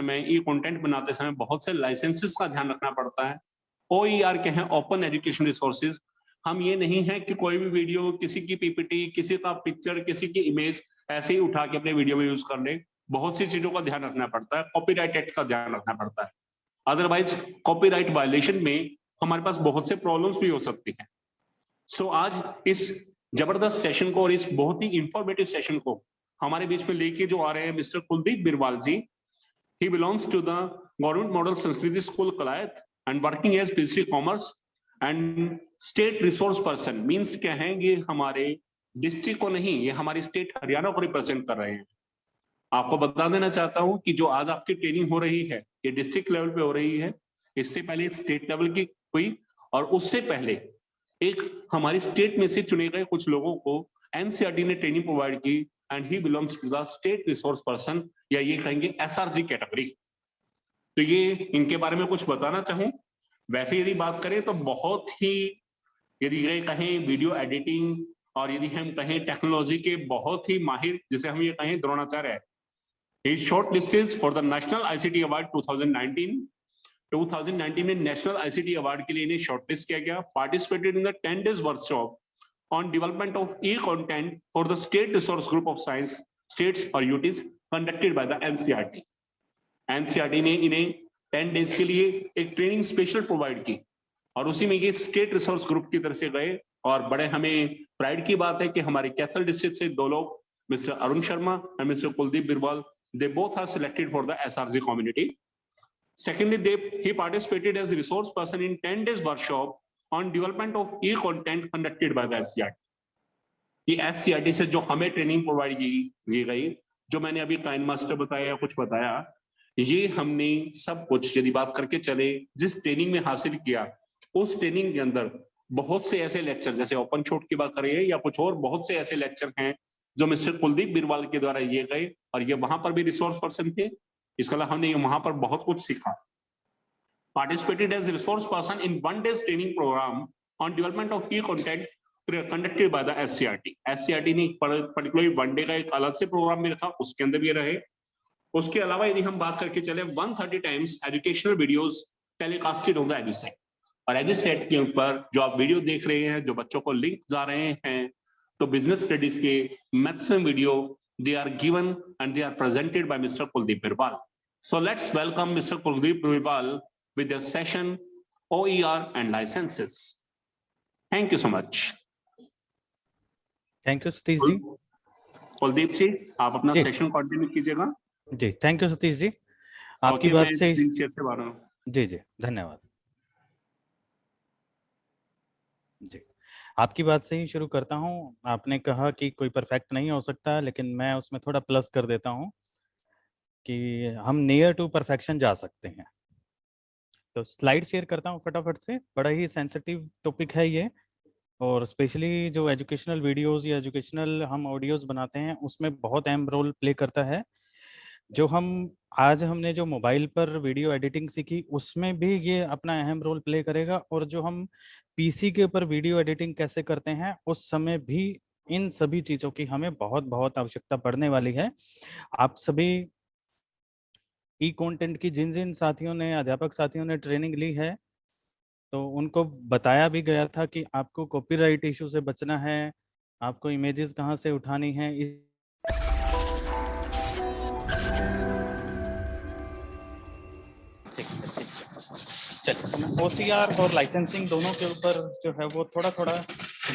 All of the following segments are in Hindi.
समय ई कंटेंट बनाते समय बहुत से लाइसेंसेस का ध्यान रखना पड़ता है। ओईआर के हैं ओपन एजुकेशन रिसोर्सेज हम ये नहीं है कि कोई भी वीडियो किसी की पीपीटी किसी का पिक्चर किसी की इमेज ऐसे ही उठा के अपने वीडियो में यूज़ कर ले बहुत सी चीज़ों का ध्यान रखना पड़ता है। कॉपीराइट एक्ट का ध्यान रखना पड़ता है। अदरवाइज़ कॉपीराइट वायलेशन में हमारे पास बहुत से प्रॉब्लम्स भी हो सकती हैं। सो so, आज इस ज़बरदस्त सेशन को और इस बहुत ही इंफॉर्मेटिव सेशन को हमारे बीच में लेके जो आ रहे हैं Mister Kuldeep Birwal ji he belongs to the government model Sanskriti school Kalayat and working as PC commerce and state resource person means क्या है ये हमारे डिस्ट्रिक्ट को नहीं, ये हमारी स्टेट हरियाणा को रिप्रेजेंट कर रहे हैं। आपको बता देना चाहता हूँ कि जो आज आपकी ट्रेनिंग हो रही है, ये डिस्ट्रिक्ट लेवल पे हो रही है, इससे पहले एक स्टेट लेवल की हुई और उससे पहले एक हमारी स्टेट में से चुने गए कुछ लोगों को एनसीआरटी ने ट्रेनिंग प्रोवाइड की and he belongs to the state resource person या ये कहेंगे एसआरजी कैटेगरी तो ये इनके बारे में कुछ बताना चाहूँ? वैसे यदि बात करें तो बहुत ही, यदि ये कहें वीडियो एडिटिंग और यदि हम कहें टेक्नोलॉजी के बहुत ही माहिर, जिसे हम ये कहें द्रोणाचार्य है। Shortlisted for the national ICT award 2019 2019 में नेशनल आईसीटी अवार्ड के लिए इन्हें शॉर्टलिस्ट किया गया। Participated in the 10 days workshop on development of e content for the state resource group of science states और UTs conducted by the NCERT NCERT ने इन्हें 10 डेज़ के लिए एक ट्रेनिंग स्पेशल प्रोवाइड की और उसी में ये स्टेट रिसोर्स ग्रुप की तरफ़ से गए और बड़े हमें प्राइड की बात है कि हमारे कैथल डिस्ट्रिक्ट से दो लोग Mister Arun Sharma and Mister Kuldeep Birwal they both are selected for the SRG community Secondly, they, he participated as a resource person in 10 days workshop on development of e-content conducted by the SCRT. ये एस से जो हमें ट्रेनिंग प्रोवाइड की गई, जो मैंने अभी काइन मास्टर बताया कुछ बताया, ये हमने सब कुछ यदि बात करके चले, जिस ट्रेनिंग में हासिल किया, उस ट्रेनिंग के अंदर बहुत से ऐसे लेक्चर जैसे ओपन छोट की बात करिए या कुछ और बहुत से ऐसे लेक्चर हैं, जो मिस्टर कुलदीप बिरवाल के द्वारा ये गए, और ये वहाँ पर भी रिसोर्स पर्सन थे इसके अलावा हमने वहाँ पर बहुत कुछ सीखा participated as resource person in one days training programme on development of e content conducted by the SCERT SCERT ने पर्टिकुलरली वन डे का एक अलग से प्रोग्राम में रखा उसके अंदर भी रहे उसके अलावा यदि हम बात करके चले 130 टाइम्स एजुकेशनल वीडियोस टेलीकास्टेड होगा एजुसेट और एजुसेट के ऊपर जो आप वीडियो देख रहे हैं, जो बच्चों को लिंक जा रहे हैं तो बिज़नेस स्टडीज़ के maximum video they are given and they are presented by Mr. Kuldeep Birbal. So let's welcome Mr. Kuldeep Birbal with the session OER and licenses. Thank you so much. Thank you, Satish ji. Kuldeep ji आप अपना सेशन कंटिन्यू कीजिएगा जी थैंक यू सतीश जी आपकी बात मैं से से बाहर हूँ। जी जी धन्यवाद जी आपकी बात से ही शुरू करता हूँ आपने कहा कि कोई परफेक्ट नहीं हो सकता लेकिन मैं उसमें थोड़ा प्लस कर देता हूँ कि हम नियर टू परफेक्शन जा सकते हैं तो स्लाइड शेयर करता हूँ फटाफट से। बड़ा ही सेंसिटिव टॉपिक है ये। और स्पेशली जो एजुकेशनल वीडियोस या एजुकेशनल हम ऑडियोज बनाते हैं, उसमें बहुत अहम रोल प्ले करता है। जो हम, आज हमने जो मोबाइल पर वीडियो एडिटिंग सीखी, उसमें भी ये अपना अहम रोल प्ले करेगा। और जो हम पीसी के ऊपर वीडियो एडिटिंग कैसे करते हैं, उस समय भी इन सभी चीज़ों की हमें बहुत बहुत आवश्यकता पड़ने वाली है। आप सभी ई कंटेंट की जिन जिन साथियों ने, अध्यापक साथियों ने ट्रेनिंग ली है तो उनको बताया भी गया था कि आपको कॉपीराइट इशू से बचना है, आपको इमेजेस कहाँ से उठानी है, इस चलिए ओसीआर और लाइसेंसिंग दोनों के ऊपर जो है वो थोड़ा थोड़ा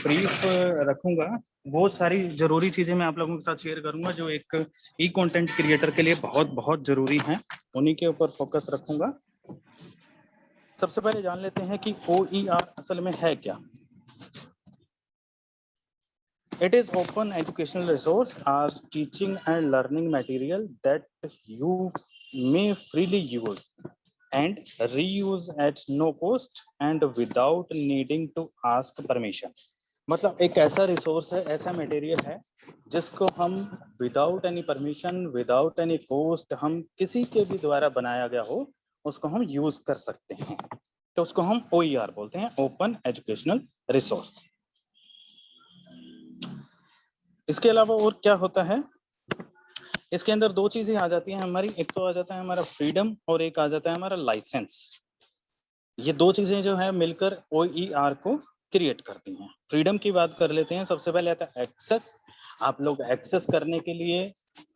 ब्रीफ रखूँगा। वो सारी ज़रूरी चीज़ें मैं आप लोगों के साथ शेयर करूँगा, जो एक ई कंटेंट क्रिएटर के लिए बहुत बहुत ज़रूरी हैं, उन्हीं के ऊपर फोकस रखूँगा। सबसे पहले जान लेते हैं कि ओ असल में है क्या। It is open educational resource as teaching and learning material that you may freely use and reuse at no cost and without needing to ask permission. मतलब एक ऐसा रिसोर्स है, ऐसा मटेरियल है, जिसको हम without any permission without any cost हम किसी के भी द्वारा बनाया गया हो, उसको हम यूज़ कर सकते हैं। तो उसको हम ओईआर बोलते हैं ओपन एजुकेशनल रिसोर्स इसके अलावा और क्या होता है? इसके अंदर दो चीज़ें आ जाती हैं हमारी। एक तो आ जाता है हमारा फ्रीडम और एक आ जाता है हमारा लाइसेंस ये दो चीज़ें जो है मिलकर ओ ई आर को क्रिएट करती हैं। फ्रीडम की बात कर लेते हैं। सबसे पहले आता है एक्सेस आप लोग एक्सेस करने के लिए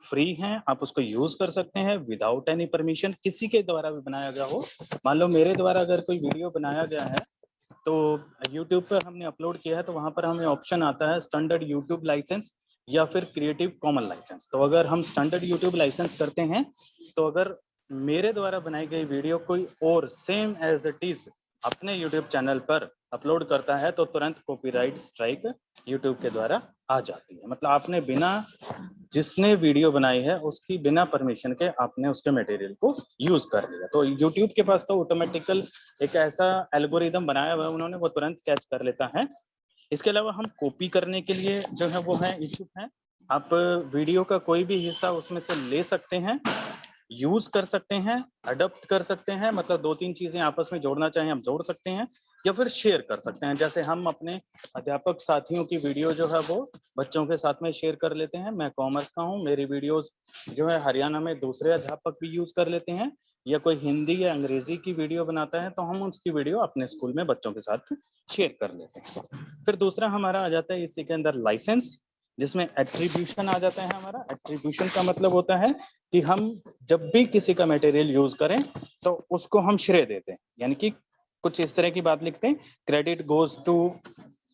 फ्री हैं। आप उसको यूज़ कर सकते हैं विदाउट एनी परमिशन किसी के द्वारा भी बनाया गया हो। मान लो मेरे द्वारा अगर कोई वीडियो बनाया गया है तो YouTube पर हमने अपलोड किया है तो वहाँ पर हमें ऑप्शन आता है स्टैंडर्ड YouTube लाइसेंस या फिर क्रिएटिव कॉमन लाइसेंस तो अगर हम स्टैंडर्ड यूट्यूब लाइसेंस करते हैं तो अगर मेरे द्वारा बनाई गई वीडियो कोई और सेम एज इट इज़ अपने यूट्यूब चैनल पर अपलोड करता है तो तुरंत कॉपीराइट स्ट्राइक यूट्यूब के द्वारा आ जाती है। मतलब आपने बिना जिसने वीडियो बनाई है, उसकी बिना परमिशन के आपने उसके मटेरियल को यूज़ कर लिया। तो यूट्यूब के पास तो ऑटोमेटिकल एक ऐसा एल्गोरिदम बनाया हुआ है, उन्होंने वो तुरंत कैच कर लेता है। इसके अलावा हम कॉपी करने के लिए जो है वो है, इच्छुक है। आप वीडियो का कोई भी हिस्सा उसमें से ले सकते हैं यूज़ कर सकते हैं अडोप्ट कर सकते हैं मतलब दो तीन चीज़ें आपस में जोड़ना चाहें हम जोड़ सकते हैं, या फिर शेयर कर सकते हैं। जैसे हम अपने अध्यापक साथियों की वीडियो जो है वो बच्चों के साथ में शेयर कर लेते हैं। मैं कॉमर्स का हूँ, मेरी वीडियोस जो है हरियाणा में दूसरे अध्यापक भी यूज़ कर लेते हैं। या कोई हिंदी या अंग्रेज़ी की वीडियो बनाता है तो हम उसकी वीडियो अपने स्कूल में बच्चों के साथ शेयर कर लेते हैं। फिर दूसरा हमारा आ जाता है इसी के अंदर लाइसेंस, जिसमें एट्रीब्यूशन आ जाता है हमारा। एट्रीब्यूशन का मतलब होता है कि हम जब भी किसी का मटेरियल यूज़ करें तो उसको हम श्रेय देते हैं। यानी कि कुछ इस तरह की बात लिखते हैं। क्रेडिट गोज टू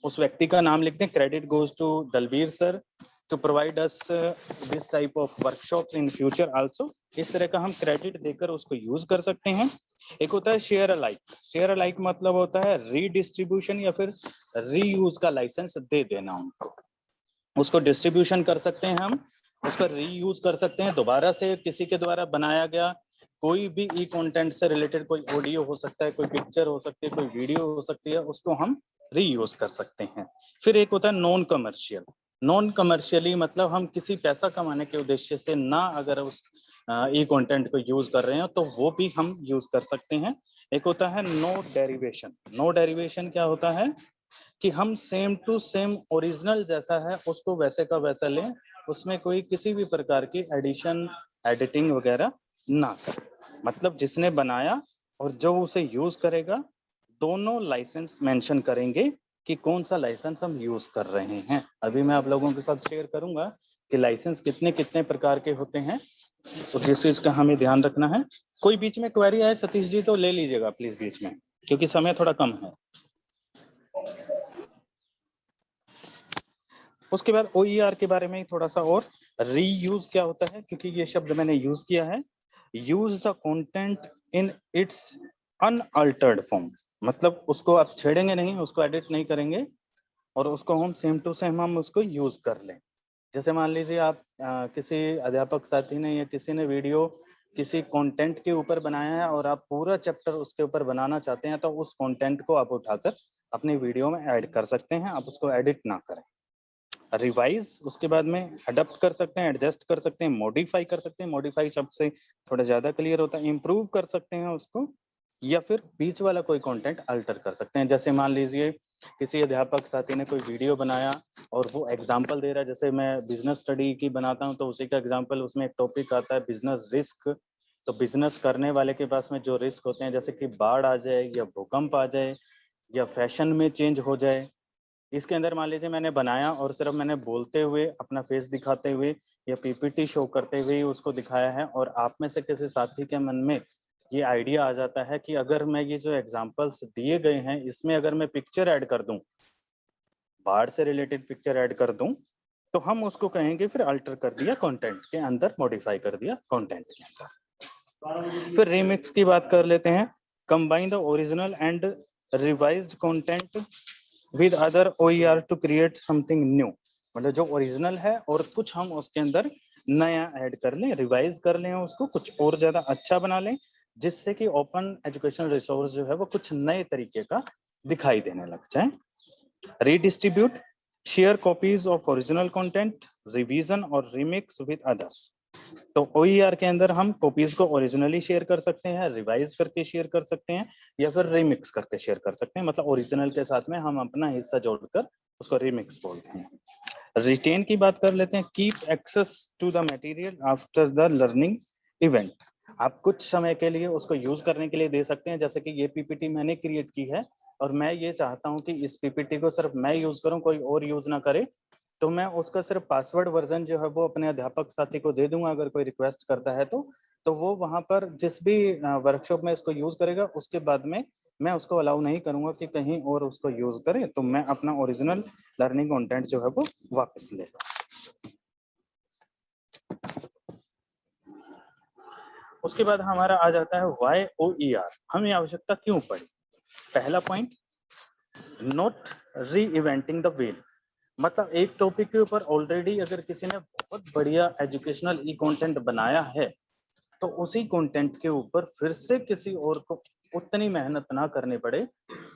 उस व्यक्ति का नाम लिखते हैं। Credit goes to Dalbir sir to provide us this type of workshop in future also इस तरह का हम क्रेडिट देकर उसको यूज़ कर सकते हैं। एक होता है शेयर अलाइक शेयर अलाइक मतलब होता है रीडिस्ट्रीब्यूशन या फिर रीयूज का लाइसेंस दे देना उनको। उसको डिस्ट्रीब्यूशन कर सकते हैं हम। उसका रीयूज कर सकते हैं। दोबारा से किसी के द्वारा बनाया गया कोई भी ई कंटेंट से रिलेटेड कोई ऑडियो हो सकता है, कोई पिक्चर हो सकती है, कोई वीडियो हो सकती है, उसको हम रीयूज कर सकते हैं। फिर एक होता है नॉन कमर्शियल नॉन कमर्शियली मतलब हम किसी पैसा कमाने के उद्देश्य से ना अगर उस ई कंटेंट को यूज़ कर रहे हैं तो वो भी हम यूज़ कर सकते हैं। एक होता है नो डेरिवेशन नो डेरिवेशन क्या होता है? कि हम सेम टू सेम ओरिजिनल जैसा है, उसको वैसे का वैसा लें, उसमें कोई किसी भी प्रकार की एडिशन एडिटिंग वगैरह ना करें। मतलब जिसने बनाया और जो उसे यूज़ करेगा, दोनों लाइसेंस मेंशन करेंगे कि कौन सा लाइसेंस हम यूज़ कर रहे हैं। अभी मैं आप लोगों के साथ शेयर करूँगा कि लाइसेंस कितने कितने प्रकार के होते हैं तो जिस चीज़ का हमें ध्यान रखना है। कोई बीच में क्वेरी आए, सतीश जी तो ले लीजिएगा प्लीज़ बीच में, क्योंकि समय थोड़ा कम है। उसके बाद ओ e के बारे में थोड़ा सा और। रीयूज क्या होता है, क्योंकि ये शब्द मैंने यूज़ किया है। Use the content in its unaltered form मतलब उसको आप छेड़ेंगे नहीं उसको एडिट नहीं करेंगे और उसको हम सेम टू सेम हम उसको यूज़ कर लें। जैसे मान लीजिए आप आ, किसी अध्यापक साथी ने या किसी ने वीडियो किसी कंटेंट के ऊपर बनाया है और आप पूरा चैप्टर उसके ऊपर बनाना चाहते हैं तो उस कंटेंट को आप उठाकर अपनी वीडियो में ऐड कर सकते हैं। आप उसको एडिट ना करें। रिवाइज उसके बाद में अडप्ट कर सकते हैं एडजस्ट कर सकते हैं मॉडिफाई कर सकते हैं। मॉडिफाई शब्द से थोड़ा ज़्यादा क्लियर होता है इम्प्रूव कर सकते हैं उसको। या फिर बीच वाला कोई कंटेंट अल्टर कर सकते हैं। जैसे मान लीजिए, किसी अध्यापक साथी ने कोई वीडियो बनाया और वो एग्ज़ाम्पल दे रहा है। जैसे मैं बिज़नेस स्टडी की बनाता हूँ तो उसी का एग्ज़ाम्पल उसमें एक टॉपिक आता है बिज़नेस रिस्क तो बिज़नेस करने वाले के पास में जो रिस्क होते हैं, जैसे कि बाढ़ आ जाए या भूकंप आ जाए या फ़ैशन में चेंज हो जाए, इसके अंदर मान लीजिए मैंने बनाया और सिर्फ़ मैंने बोलते हुए, अपना फेस दिखाते हुए या पीपीटी शो करते हुए उसको दिखाया है और आप में से किसी साथी के मन में ये आइडिया आ जाता है कि अगर मैं ये जो एग्जाम्पल्स दिए गए हैं, इसमें अगर मैं पिक्चर ऐड कर दूँ, बाढ़ से रिलेटेड पिक्चर ऐड कर दूँ तो हम उसको कहेंगे फिर अल्टर कर दिया कंटेंट के अंदर मॉडिफाई कर दिया कंटेंट के अंदर। फिर रिमिक्स की बात कर लेते हैं। Combine the original and revised content with other OER to create something new मतलब जो ओरिजिनल है और कुछ हम उसके अंदर नया ऐड कर लें रिवाइज कर लें उसको, कुछ और ज़्यादा अच्छा बना लें जिससे कि ओपन एजुकेशन रिसोर्स जो है वो कुछ नए तरीके का दिखाई देने लग जाए। Redistribute share copies of original content revision और रिमिक्स विद अदर्स तो ओ e के अंदर हम कॉपीज को ओरिजिनली शेयर कर सकते हैं रिवाइज करके शेयर कर सकते हैं, या फिर रिमिक्स करके शेयर कर सकते हैं। मतलब ओरिजिनल के साथ में हम अपना हिस्सा जोड़कर उसको रिमिक्स बोलते हैं। रिटेन की बात कर लेते हैं। Keep access to the material after the learning event आप कुछ समय के लिए उसको यूज़ करने के लिए दे सकते हैं। जैसे कि ये पीपीटी मैंने क्रिएट की है और मैं ये चाहता हूँ कि इस पीपीटी को सिर्फ़ मैं यूज़ करूँ, कोई और यूज़ ना करे तो मैं उसका सिर्फ़ पासवर्ड वर्जन जो है वो अपने अध्यापक साथी को दे दूँगा, अगर कोई रिक्वेस्ट करता है तो। तो वो वहाँ पर जिस भी वर्कशॉप में इसको यूज़ करेगा, उसके बाद में मैं उसको अलाउ नहीं करूँगा कि कहीं और उसको यूज़ करे तो मैं अपना ओरिजिनल लर्निंग कंटेंट जो है वो वापस ले। उसके बाद हमारा आ जाता है वाई ओ ई आर हमें आवश्यकता क्यों पड़ी? पहला point not reinventing the wheel मतलब एक टॉपिक के ऊपर ऑलरेडी अगर किसी ने बहुत बढ़िया एजुकेशनल ई कंटेंट बनाया है तो उसी कंटेंट के ऊपर फिर से किसी और को उतनी मेहनत ना करनी पड़े।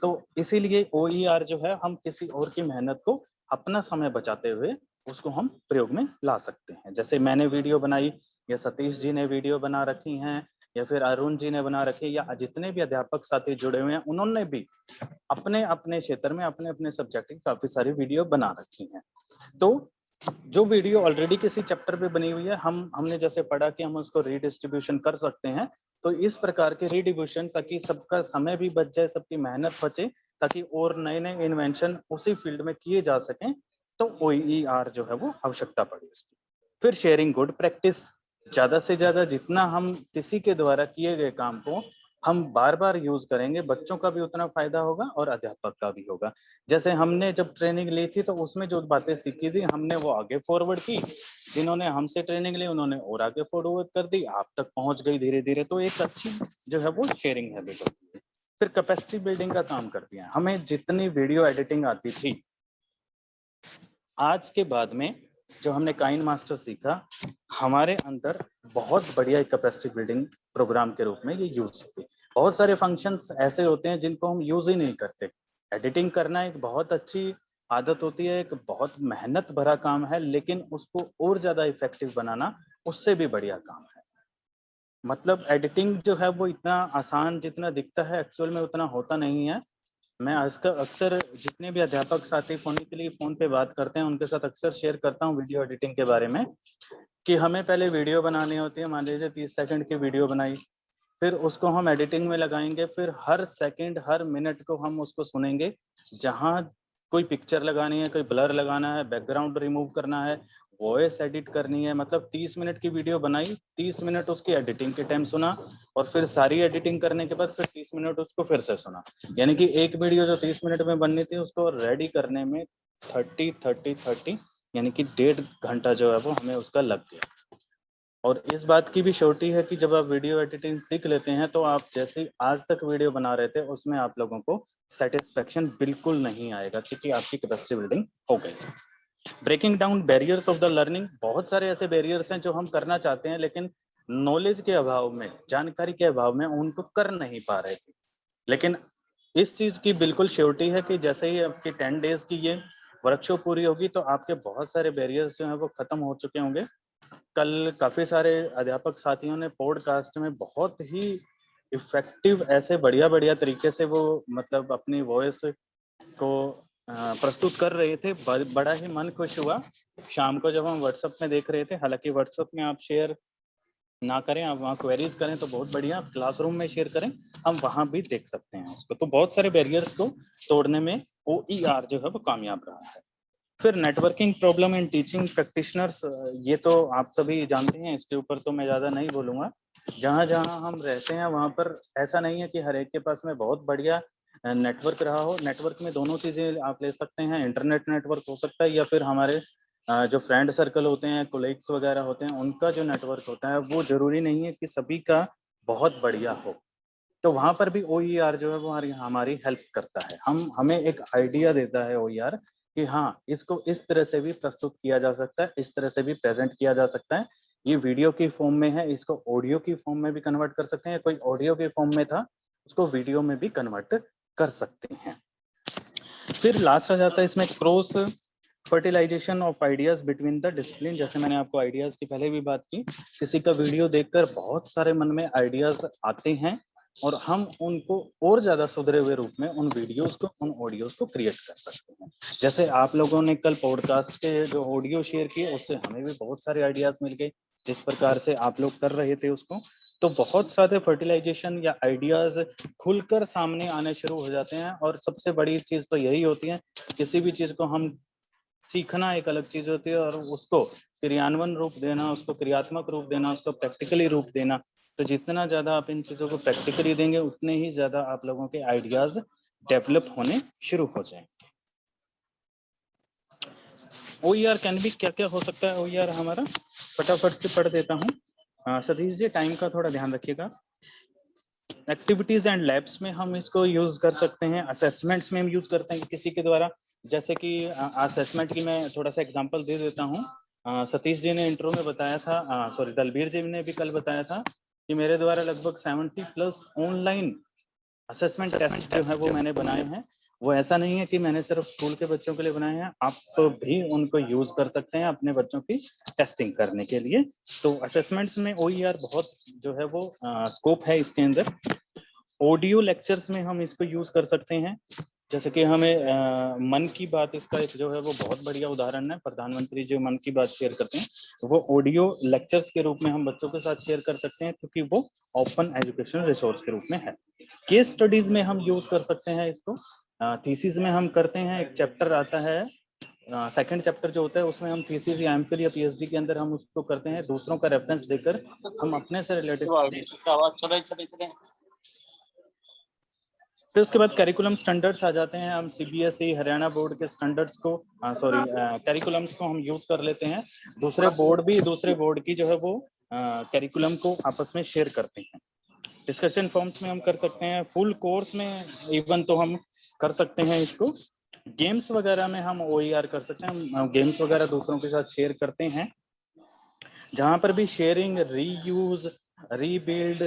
तो इसीलिए ओ e जो है, हम किसी और की मेहनत को अपना समय बचाते हुए उसको हम प्रयोग में ला सकते हैं। जैसे मैंने वीडियो बनाई, या सतीश जी ने वीडियो बना रखी हैं, या फिर अरुण जी ने बना रखी या जितने भी अध्यापक साथी जुड़े हुए हैं, उन्होंने भी अपने अपने क्षेत्र में, अपने अपने सब्जेक्ट की काफ़ी सारी वीडियो बना रखी हैं। तो जो वीडियो ऑलरेडी किसी चैप्टर पे बनी हुई है, हम, हमने जैसे पढ़ा कि हम उसको रीडिस्ट्रीब्यूशन कर सकते हैं तो इस प्रकार के रीडिस्ट्रीब्यूशन ताकि सबका समय भी बच जाए, सबकी मेहनत बचे, ताकि और नए नए इन्वेंशन उसी फ़ील्ड में किए जा सकें तो ओ e जो है वो आवश्यकता पड़ी उसकी। फिर शेयरिंग गुड प्रैक्टिस ज़्यादा से ज़्यादा जितना हम किसी के द्वारा किए गए काम को हम बार बार यूज़ करेंगे, बच्चों का भी उतना फ़ायदा होगा और अध्यापक का भी होगा। जैसे हमने जब ट्रेनिंग ली थी तो उसमें जो बातें सीखी थी, हमने वो आगे फॉरवर्ड की, जिन्होंने हमसे ट्रेनिंग ली, उन्होंने और आगे फॉरवर्ड कर दी, आप तक पहुँच गई धीरे धीरे तो एक अच्छी जो है वो शेयरिंग है। फिर कैपेसिटी बिल्डिंग का काम करती है। हमें जितनी वीडियो एडिटिंग आती थी आज के बाद में जो हमने काइन मास्टर सीखा, हमारे अंदर बहुत बढ़िया कैपेसिटी बिल्डिंग प्रोग्राम के रूप में ये यूज़ हुई। बहुत सारे फ़ंक्शंस ऐसे होते हैं जिनको हम यूज़ ही नहीं करते। एडिटिंग करना एक बहुत अच्छी आदत होती है, एक बहुत मेहनत भरा काम है, लेकिन उसको और ज़्यादा इफ़ेक्टिव बनाना उससे भी बढ़िया काम है। मतलब एडिटिंग जो है वो इतना आसान जितना दिखता है एक्चुअल में उतना होता नहीं है। मैं आजकल अक्सर जितने भी अध्यापक साथी फ़ोन के लिए फ़ोन पे बात करते हैं, उनके साथ अक्सर शेयर करता हूँ वीडियो एडिटिंग के बारे में कि हमें पहले वीडियो बनानी होती है, मान लीजिए तीस सेकंड की वीडियो बनाई, फिर उसको हम एडिटिंग में लगाएँगे, फिर हर सेकंड हर मिनट को हम उसको सुनेंगे, जहाँ कोई पिक्चर लगानी है, कोई ब्लर लगाना है बैकग्राउंड रिमूव करना है वॉइस एडिट करनी है मतलब 30 मिनट की वीडियो बनाई 30 मिनट उसकी एडिटिंग के टाइम सुना और फिर सारी एडिटिंग करने के बाद फिर 30 मिनट उसको फिर से सुना। यानी कि एक वीडियो जो 30 मिनट में बननी थी, उसको रेडी करने में 30 30 30 यानी कि डेढ़ घंटा जो है वो हमें उसका लग गया। और इस बात की भी शोर्टी है कि जब आप वीडियो एडिटिंग सीख लेते हैं तो आप जैसे आज तक वीडियो बना रहे थे, उसमें आप लोगों को सेटिस्फेक्शन बिल्कुल नहीं आएगा, क्योंकि आपकी कैपेसिटी बिल्डिंग हो गई। Breaking down barriers of the learning बहुत सारे ऐसे बैरियर्स हैं जो हम करना चाहते हैं, लेकिन नॉलेज के अभाव में, जानकारी के अभाव में उनको कर नहीं पा रहे थे। लेकिन इस चीज़ की बिल्कुल श्योरिटी है कि जैसे ही आपकी टेन डेज़ की ये वर्कशॉप पूरी होगी तो आपके बहुत सारे बैरियर्स जो है वो खत्म हो चुके होंगे। कल काफ़ी सारे अध्यापक साथियों ने पॉडकास्ट में बहुत ही इफ़ेक्टिव ऐसे बढ़िया बढ़िया तरीके से वो मतलब अपनी वॉइस को प्रस्तुत कर रहे थे। बड़ा ही मन खुश हुआ। शाम को जब हम व्हाट्सएप में देख रहे थे, हालाँकि व्हाट्सएप में आप शेयर ना करें, आप वहाँ क्वेरीज करें तो बहुत बढ़िया क्लासरूम में शेयर करें, हम वहाँ भी देख सकते हैं उसको। तो बहुत सारे बैरियर्स को तोड़ने में ओ e जो है वो कामयाब रहा है। फिर networking problem in teaching practitioners ये तो आप सभी जानते हैं, इसके ऊपर तो मैं ज़्यादा नहीं बोलूँगा। जहाँ जहाँ हम रहते हैं, वहाँ पर ऐसा नहीं है कि हर एक के पास में बहुत बढ़िया नेटवर्क रहा हो नेटवर्क में दोनों चीज़ें आप ले सकते हैं इंटरनेट नेटवर्क हो सकता है या फिर हमारे जो फ्रेंड सर्कल होते हैं कोलिग्स वगैरह होते हैं, उनका जो नेटवर्क होता है, वो ज़रूरी नहीं है कि सभी का बहुत बढ़िया हो। तो वहाँ पर भी ओ e जो है, वो हमारी हेल्प करता है। हम, हमें एक आइडिया देता है ओ e कि हाँ इसको इस तरह से भी प्रस्तुत किया जा सकता है, इस तरह से भी प्रेजेंट किया जा सकता है। ये वीडियो की फॉर्म में है, इसको ऑडियो की फॉर्म में भी कन्वर्ट कर सकते हैं कोई ऑडियो के फॉर्म में था, उसको वीडियो में भी कन्वर्ट कर सकते हैं। फिर लास्ट आ जाता है इसमें cross fertilisation of ideas between the discipline जैसे मैंने आपको आइडियाज़ की पहले भी बात की, किसी का वीडियो देखकर बहुत सारे मन में आइडियाज़ आते हैं और हम उनको और ज़्यादा सुधरे हुए रूप में उन वीडियोस को, उन ऑडियोज को क्रिएट कर सकते हैं। जैसे आप लोगों ने कल पॉडकास्ट के जो ऑडियो शेयर किए, उससे हमें भी बहुत सारे आइडियाज़ मिल गए, जिस प्रकार से आप लोग कर रहे थे उसको। तो बहुत सारे फर्टिलाइजेशन या आइडियाज़ खुलकर सामने आने शुरू हो जाते हैं और सबसे बड़ी चीज़ तो यही होती है, किसी भी चीज़ को हम सीखना एक अलग चीज़ होती है और उसको क्रियान्वयन रूप देना, उसको क्रियात्मक रूप देना, उसको प्रैक्टिकली रूप देना। तो जितना ज़्यादा आप इन चीज़ों को प्रैक्टिकली देंगे, उतने ही ज़्यादा आप लोगों के आइडियाज़ डेवलप होने शुरू हो जाएँगे। ओ कैन बी क्या क्या हो सकता है? ओ हमारा फटाफट से पढ़ देता हूँ। सतीश जी टाइम का थोड़ा ध्यान रखिएगा। एक्टिविटीज़ एंड लैब्स में हम इसको यूज़ कर सकते हैं। असेसमेंट्स में हम यूज़ करते हैं किसी के द्वारा। जैसे कि असेसमेंट की मैं थोड़ा सा एग्जांपल दे देता हूँ। सतीश जी ने इंट्रो में बताया था सॉरी दलबीर जी ने भी कल बताया था कि मेरे द्वारा लगभग 70 प्लस ऑनलाइन असेसमेंट टेस्ट जो है वो मैंने बनाए हैं। वो ऐसा नहीं है कि मैंने सिर्फ़ स्कूल के बच्चों के लिए बनाए हैं। आप भी उनको यूज़ कर सकते हैं अपने बच्चों की टेस्टिंग करने के लिए। तो असेसमेंट्स में ओ e बहुत जो है वो स्कोप है इसके अंदर। ऑडियो लेक्चर्स में हम इसको यूज़ कर सकते हैं। जैसे कि हमें आ, मन की बात इसका एक जो है वो बहुत बढ़िया उदाहरण है। प्रधानमंत्री जो मन की बात शेयर करते हैं। वो ऑडियो लेक्चर्स के रूप में हम बच्चों के साथ शेयर कर सकते हैं क्योंकि वो ओपन एजुकेशनल रिसोर्स के रूप में है। केस स्टडीज़ में हम यूज़ कर सकते हैं इसको। थीसिस में हम करते हैं एक चैप्टर आता है। सेकंड चैप्टर जो होता है उसमें हम थीसिस या एमफिल या पीएचडी के अंदर हम उसको करते हैं दूसरों का रेफरेंस देकर हम अपने से रिलेटेड फिर उसके बाद करिकुलम स्टैंडर्ड्स आ जाते हैं हम सीबीएसई e, हरियाणा बोर्ड के स्टैंडर्ड्स को सॉरी करिकुलम्स को हम यूज़ कर लेते हैं। दूसरे बोर्ड भी दूसरे बोर्ड की जो है वो करिकुलम को आपस में शेयर करते हैं। डिस्कशन फॉर्म्स में हम कर सकते हैं फुल कोर्स में इवन तो हम कर सकते हैं इसको। गेम्स वगैरह में हम ओ e कर सकते हैं। गेम्स वगैरह दूसरों के साथ शेयर करते हैं। जहाँ पर भी शेयरिंग रीयूज रीबिल्ड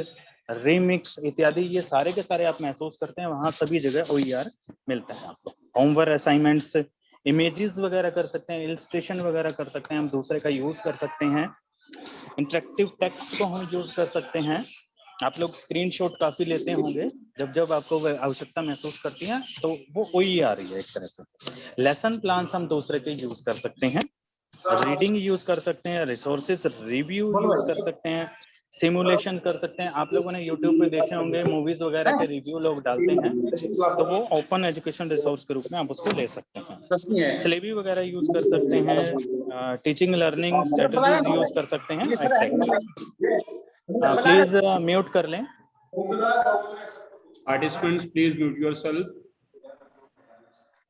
रीमिक्स इत्यादि, ये सारे के सारे आप महसूस करते हैं, वहाँ सभी जगह ओ e मिलता है आपको। होमवर्क असाइनमेंट्स इमेजेस वगैरह कर सकते हैं इलिस्ट्रेशन वगैरह कर सकते हैं, हम दूसरे का यूज़ कर सकते हैं। इंटरेक्टिव टेक्स्ट को हम यूज़ कर सकते हैं। आप लोग स्क्रीनशॉट काफ़ी लेते होंगे। जब जब आपको आवश्यकता महसूस करती है तो वो वही आ रही है एक तरह से। लेसन प्लान हम दूसरे के यूज़ कर सकते हैं। रीडिंग यूज़ कर सकते हैं रिसोर्सेज रिव्यू यूज़ कर सकते हैं सिमुलेशन कर सकते हैं। आप लोगों ने यूट्यूब पे देखे होंगे मूवीज़ वगैरह के रिव्यू लोग डालते हैं तो वो ओपन एजुकेशन रिसोर्स के रूप में आप उसको ले सकते हैं। स्लेबी वगैरह यूज़ कर सकते हैं टीचिंग लर्निंग स्ट्रेटजीज यूज़ कर सकते हैं प्लीज़ म्यूट कर लें। Participants please mute yourself.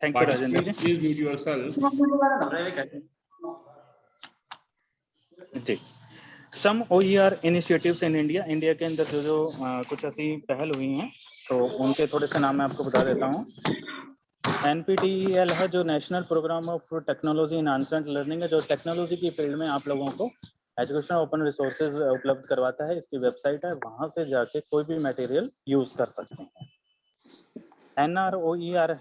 Thank you rajendra ji. please mute yourself. जी। Some O initiatives in India India के अंदर जो जो आ, कुछ ऐसी पहल हुई हैं तो उनके थोड़े से नाम मैं आपको बता देता हूँ। एनपीटीईएल है जो national programme of technology in enhanced learning है जो टेक्नोलॉजी की फ़ील्ड में आप लोगों को एजुकेशन ओपन रिसोर्सेज उपलब्ध करवाता है, इसकी वेबसाइट है, वहाँ से जाके कोई भी मटेरियल यूज़ कर सकते हैं। एन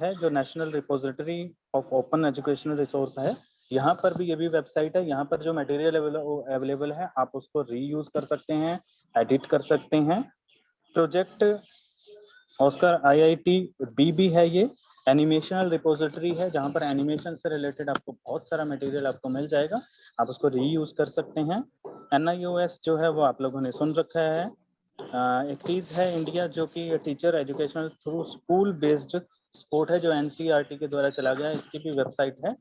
है, जो national repository of open educational resource है। यहाँ पर भी ये भी वेबसाइट है, यहाँ पर जो मटेरियल अवेलेबल है, आप उसको रीयूज कर सकते हैं एडिट कर सकते हैं। प्रोजेक्ट ऑस्कर आईआईटी बी भी है ये। एनिमेशनल रिपोजिटरी है, जहाँ पर एनिमेशन से रिलेटेड आपको बहुत सारा मटेरियल आपको मिल जाएगा। आप उसको रीयूज कर सकते हैं। NIOS जो है, वो आप लोगों ने सुन रखा है। एक चीज़ है इंडिया जो कि teacher educational through school based support है, जो एनसीईआरटी के द्वारा चला गया इसकी भी वेबसाइट है।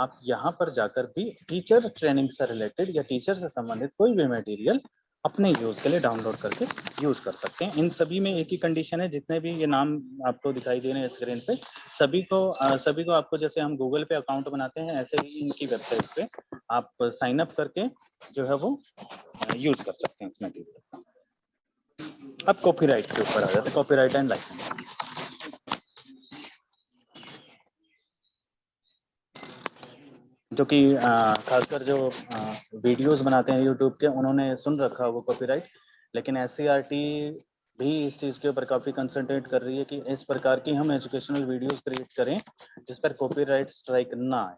आप यहाँ पर जाकर भी टीचर ट्रेनिंग से रिलेटेड या टीचर से संबंधित कोई भी मटेरियल अपने यूज़ के लिए डाउनलोड करके यूज़ कर सकते हैं। इन सभी में एक ही कंडीशन है जितने भी ये नाम आपको दिखाई दे रहे हैं स्क्रीन पे सभी को आ, सभी को आपको जैसे हम गूगल पे अकाउंट बनाते हैं ऐसे ही इनकी वेबसाइट पे आप साइन अप करके जो है वो यूज़ कर सकते हैं इस मटेरियल अब कॉपीराइट के ऊपर आ जाते हैं। कॉपीराइट एंड लाइसेंस जो कि खासकर जो वीडियोस बनाते हैं यूट्यूब के उन्होंने सुन रखा वो कॉपीराइट लेकिन एस भी इस चीज़ के ऊपर काफ़ी कंसंट्रेट कर रही है कि इस प्रकार की हम एजुकेशनल वीडियोस क्रिएट करें जिस पर कॉपीराइट स्ट्राइक ना आए।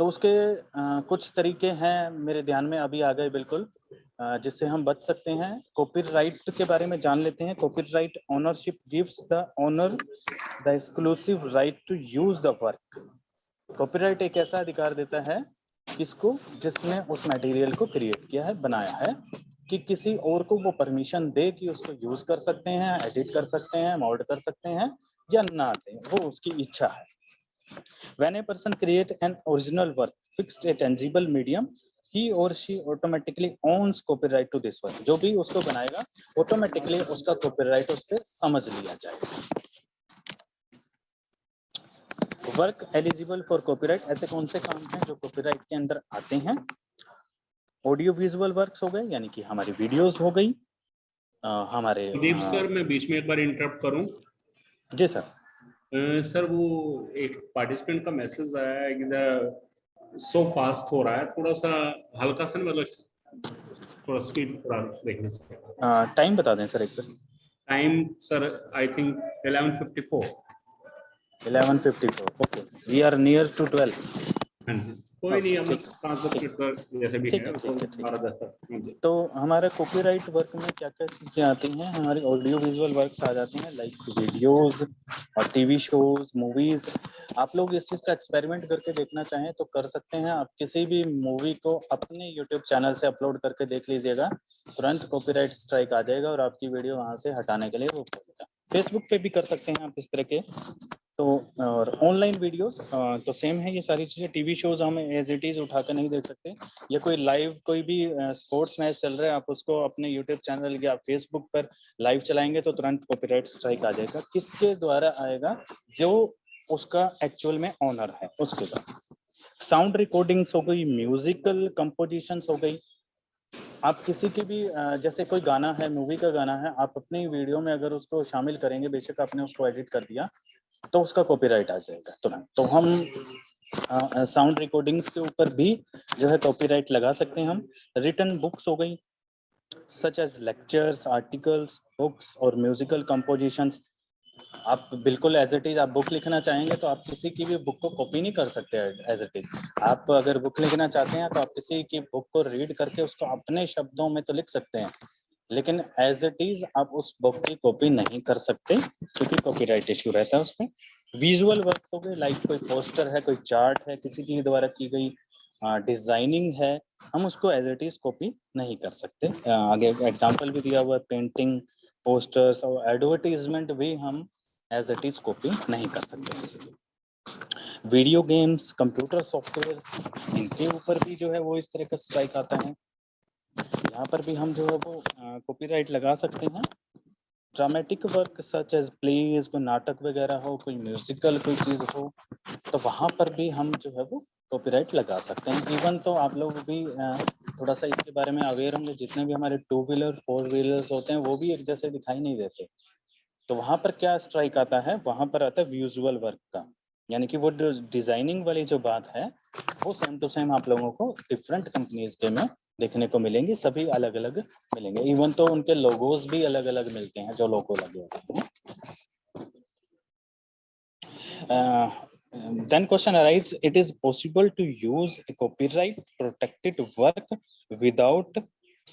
तो उसके आ, कुछ तरीके हैं मेरे ध्यान में अभी आ गए बिल्कुल जिससे हम बच सकते हैं। कॉपीराइट के बारे में जान लेते हैं। Copyright ownership gives the owner the exclusive right to use the work copyright एक ऐसा अधिकार देता है किसको, जिसने उस मटेरियल को क्रिएट किया है, बनाया है, कि किसी और को वो परमिशन दे कि उसको यूज़ कर सकते हैं एडिट कर सकते हैं मॉड कर सकते हैं, या ना दे, वो उसकी इच्छा है। When a person create an original work fixed a tangible medium he और she automatically owns copyright to this work जो भी उसको बनाएगा ऑटोमेटिकली उसका कॉपीराइट उस पर समझ लिया जाएगा। वर्क एलिजिबल फॉर कॉपीराइट ऐसे कौन से काम हैं जो कॉपीराइट के अंदर आते हैं? ऑडियो विजुअल वर्क्स हो गए यानी कि हमारी वीडियोस हो गई अ, हमारे अ, सर मैं बीच में एक बार इंटरप्ट करूँ। जी सर। सर वो एक पार्टिसिपेंट का मैसेज आया है कि सो फास्ट हो रहा है थोड़ा सा हल्का सा मतलब थोड़ा स्पीड थोड़ा देखने से। टाइम बता दें सर एक बार। Time sir I think 11:54 11:54 okay we are near to 12 हाँ कोई नहीं हम ठीक, तो हमारे कॉपीराइट वर्क में क्या क्या चीज़ें आती हैं? हमारी ऑडियो विजुअल वर्क्स आ जाती हैं लाइक वीडियोस और टीवी शोज़ मूवीज़ आप लोग इस चीज़ का एक्सपेरिमेंट करके देखना चाहें तो कर सकते हैं। आप किसी भी मूवी को अपने यूट्यूब चैनल से अपलोड करके देख लीजिएगा। तुरंत कॉपीराइट स्ट्राइक आ जाएगा और आपकी वीडियो वहाँ से हटाने के लिए वो फेसबुक पे भी कर सकते हैं आप इस तरह के। तो और ऑनलाइन वीडियोस तो सेम है ये सारी चीज़ें। टीवी शोज़ हम एज इट इज़ उठाकर नहीं देख सकते। या कोई लाइव कोई भी स्पोर्ट्स मैच चल रहा है, आप उसको अपने यूट्यूब चैनल या फेसबुक पर लाइव चलाएँगे तो तुरंत कॉपीराइट स्ट्राइक आ जाएगा। किसके द्वारा आएगा? जो उसका एक्चुअल में ऑनर है, उसके द्वारा। साउंड रिकॉर्डिंग्स हो गई म्यूजिकल कंपोजिशंस हो गई। आप किसी की भी जैसे कोई गाना है मूवी का गाना है, आप अपनी वीडियो में अगर उसको शामिल करेंगे, बेशक आपने उसको एडिट कर दिया तो उसका कॉपीराइट आ जाएगा। तुरंत तो हम साउंड रिकॉर्डिंग्स के ऊपर भी जो है कॉपीराइट लगा सकते हैं हम। रिटर्न बुक्स हो गई such as lectures articles books और म्यूजिकल कंपोजिशंस आप बिल्कुल एज इट इज़ आप बुक लिखना चाहेंगे तो आप किसी की भी बुक को कॉपी नहीं कर सकते एज इट इज़ आप अगर बुक लिखना चाहते हैं तो आप किसी की बुक को रीड करके उसको अपने शब्दों में तो लिख सकते हैं। लेकिन एज इट इज़ आप उस बुक की कॉपी नहीं कर सकते, क्योंकि कॉपीराइट इशू रहता है उसमें। विजुअल वर्क हो गए लाइक कोई पोस्टर है, कोई चार्ट है, किसी के द्वारा की गई डिज़ाइनिंग है, हम उसको एज इट इज़ कॉपी नहीं कर सकते। आगे एग्जांपल भी दिया हुआ है पेंटिंग पोस्टर्स और एडवर्टीजमेंट भी हम एज इट इज़ कॉपी नहीं कर सकते। वीडियो गेम्स कंप्यूटर सॉफ्टवेयर इनके ऊपर भी जो है वो इस तरह का स्ट्राइक आता है। यहाँ पर भी हम जो है वो कॉपीराइट लगा सकते हैं। Dramatic work such as plays कोई नाटक वगैरह हो, कोई म्यूजिकल कोई चीज़ हो तो वहाँ पर भी हम जो है वो कॉपीराइट लगा सकते हैं। इवन तो आप लोग भी थोड़ा सा इसके बारे में अवेयर होंगे, जितने भी हमारे टू व्हीलर फोर व्हीलर्स होते हैं, वो भी एक जैसे दिखाई नहीं देते। तो वहाँ पर क्या स्ट्राइक आता है? वहाँ पर आता है विजुअल वर्क का। यानी कि वो डिज़ाइनिंग वाली जो बात है, वो सेम टू सेम आप लोगों को डिफरेंट कंपनीज़ के में देखने को मिलेंगी, सभी अलग अलग मिलेंगे। इवन तो उनके लोगोज भी अलग अलग मिलते हैं, जो लोगो लगे होते हैं। Then question arise, it is possible to use a copyright protected work without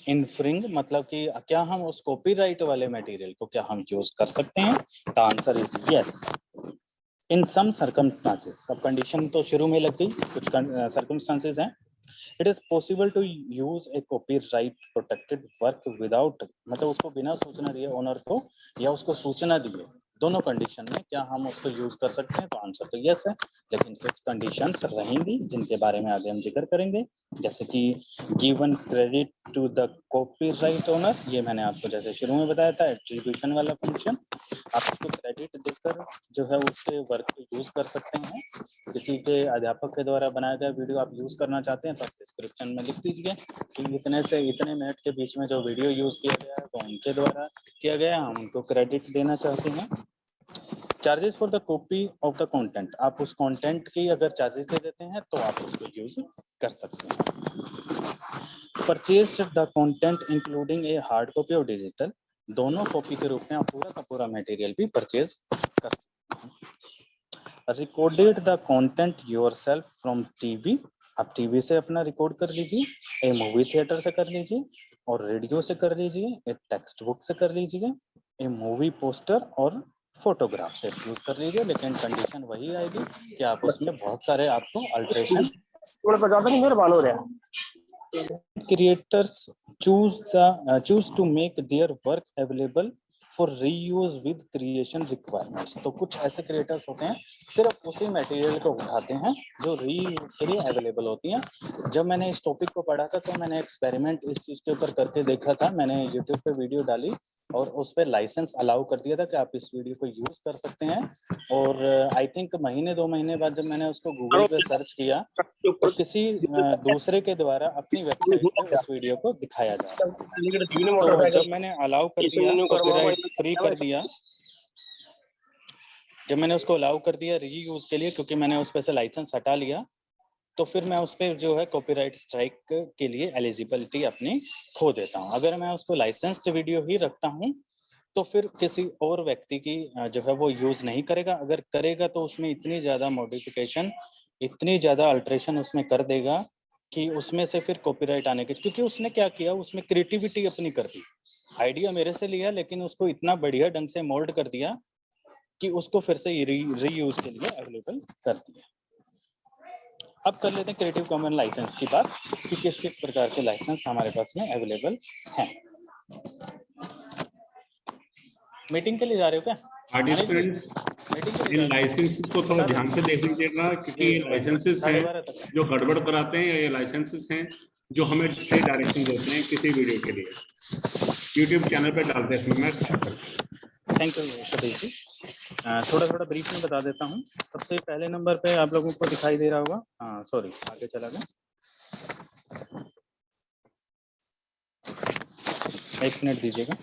infring मतलब कि क्या हम उस कॉपीराइट वाले मटेरियल को क्या हम यूज़ कर सकते हैं? The answer is yes in some circumstances अब कंडीशन तो शुरू में लग गई, कुछ सर्कमस्टांसेस हैं। It is possible to use a copyright protected work without मतलब उसको बिना सूचना दिए ओनर को या उसको सूचना दिए। दोनों कंडीशन में क्या हम उसको यूज़ कर सकते हैं तो आंसर तो यस है, लेकिन कुछ कंडीशन रहेंगी जिनके बारे में आगे हम ज़िक्र करेंगे। जैसे कि given credit to the copyright owner ये मैंने आपको जैसे शुरू में बताया था एट्रीब्यूशन वाला फ़ंक्शन आप उसको क्रेडिट देकर जो है उसके वर्क को यूज़ कर सकते हैं। किसी के अध्यापक के द्वारा बनाया गया वीडियो आप यूज़ करना चाहते हैं तो आप डिस्क्रिप्शन में लिख दीजिए कि इतने से इतने मिनट के बीच में जो वीडियो यूज़ किया गया है वो उनके द्वारा किया गया हम उनको क्रेडिट देना चाहते हैं। Charges for the copy of the content आप उस कंटेंट की अगर चार्जेस दे देते हैं तो आप उसको यूज़ कर सकते हैं। Purchase the content including a hard copy और डिजिटल दोनों कॉपी के रूप में आप पूरा का पूरा मटेरियल भी परचेज कर सकते हैं। Recorded the content yourself from TV आप टीवी से अपना रिकॉर्ड कर लीजिए ए मूवी थिएटर से कर लीजिए, और रेडियो से कर लीजिए एक टेक्स्ट बुक से कर लीजिए ए मूवी पोस्टर और फोटोग्राफ से यूज़ कर लीजिए लेकिन कंडीशन वही आएगी कि आप उसमें बहुत सारे आपको अल्ट्रेशन थोड़ा बजाता नहीं मेरे बाल रहा creators choose the uh, choose to make their work available for reuse with creation requirements. तो कुछ ऐसे क्रिएटर्स होते हैं सिर्फ़ उसी मटेरियल को उठाते हैं जो रीयूज के लिए अवेलेबल होती हैं। जब मैंने इस टॉपिक को पढ़ा था तो मैंने एक्सपेरिमेंट इस चीज़ के ऊपर करके देखा था। मैंने यूट्यूब पे वीडियो डाली और उस पर लाइसेंस अलाउ कर दिया था कि आप इस वीडियो को यूज़ कर सकते हैं। और आई थिंक महीने, दो महीने बाद जब मैंने उसको गूगल पे सर्च किया तो किसी दूसरे के द्वारा अपनी वेबसाइट पे उस वीडियो को दिखाया जा तो जब मैंने अलाउ कर दिया कॉपीराइट फ्री कर दिया। जब मैंने उसको अलाउ कर दिया रीयूज के लिए, क्योंकि मैंने उस पे से लाइसेंस हटा लिया तो फिर मैं उस पर जो है कॉपीराइट स्ट्राइक के लिए एलिजिबिलिटी अपनी खो देता हूँ। अगर मैं उसको लाइसेंस्ड वीडियो ही रखता हूँ तो फिर किसी और व्यक्ति की जो है वो यूज़ नहीं करेगा। अगर करेगा तो उसमें इतनी ज़्यादा मॉडिफिकेशन इतनी ज़्यादा अल्ट्रेशन उसमें कर देगा कि उसमें से फिर कॉपीराइट आने के, क्योंकि उसने क्या किया, उसमें क्रिएटिविटी अपनी कर दी। आइडिया मेरे से लिया, लेकिन उसको इतना बढ़िया ढंग से मोल्ड कर दिया कि उसको फिर से रीयूज के लिए अवेलेबल कर दिया। अब कर लेते हैं क्रिएटिव कॉमन लाइसेंस की बात कि किस किस प्रकार के लाइसेंस हमारे पास में अवेलेबल हैं। मीटिंग के लिए जा रहे हो क्या? Participants in? लाइसेंसेस को थोड़ा ध्यान से देख लीजिएगा क्योंकि ये लाइसेंसेस हैं जो गड़बड़ कराते हैं ये लाइसेंसेस हैं जो हमें डायरेक्शन देते हैं किसी वीडियो के लिए। यूट्यूब चैनल पे डालते हैं मैं थैंक यू सतीश जी थोड़ा थोड़ा ब्रीफ में बता देता हूँ। सबसे पहले नंबर पे आप लोगों को दिखाई दे रहा होगा। हाँ सॉरी आगे चला गया। एक मिनट दीजिएगा।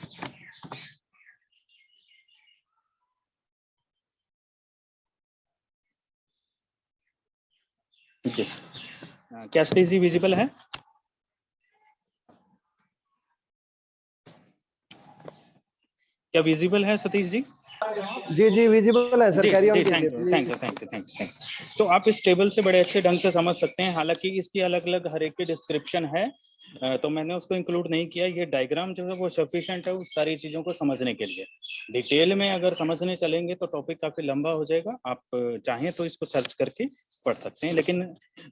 जी। अ, क्या सतीश जी विजिबल है? क्या विजिबल है सतीश जी? जी जी विजिबल है सर जी जी thank you thank you thank you thank you तो आप इस टेबल से बड़े अच्छे ढंग से समझ सकते हैं हालाँकि इसकी अलग अलग हर एक की डिस्क्रिप्शन है तो मैंने उसको इंक्लूड नहीं किया। ये डायग्राम जो है वो सफिशियंट है उस सारी चीज़ों को समझने के लिए। डिटेल में अगर समझने चलेंगे तो टॉपिक काफ़ी लंबा हो जाएगा। आप चाहें तो इसको सर्च करके पढ़ सकते हैं लेकिन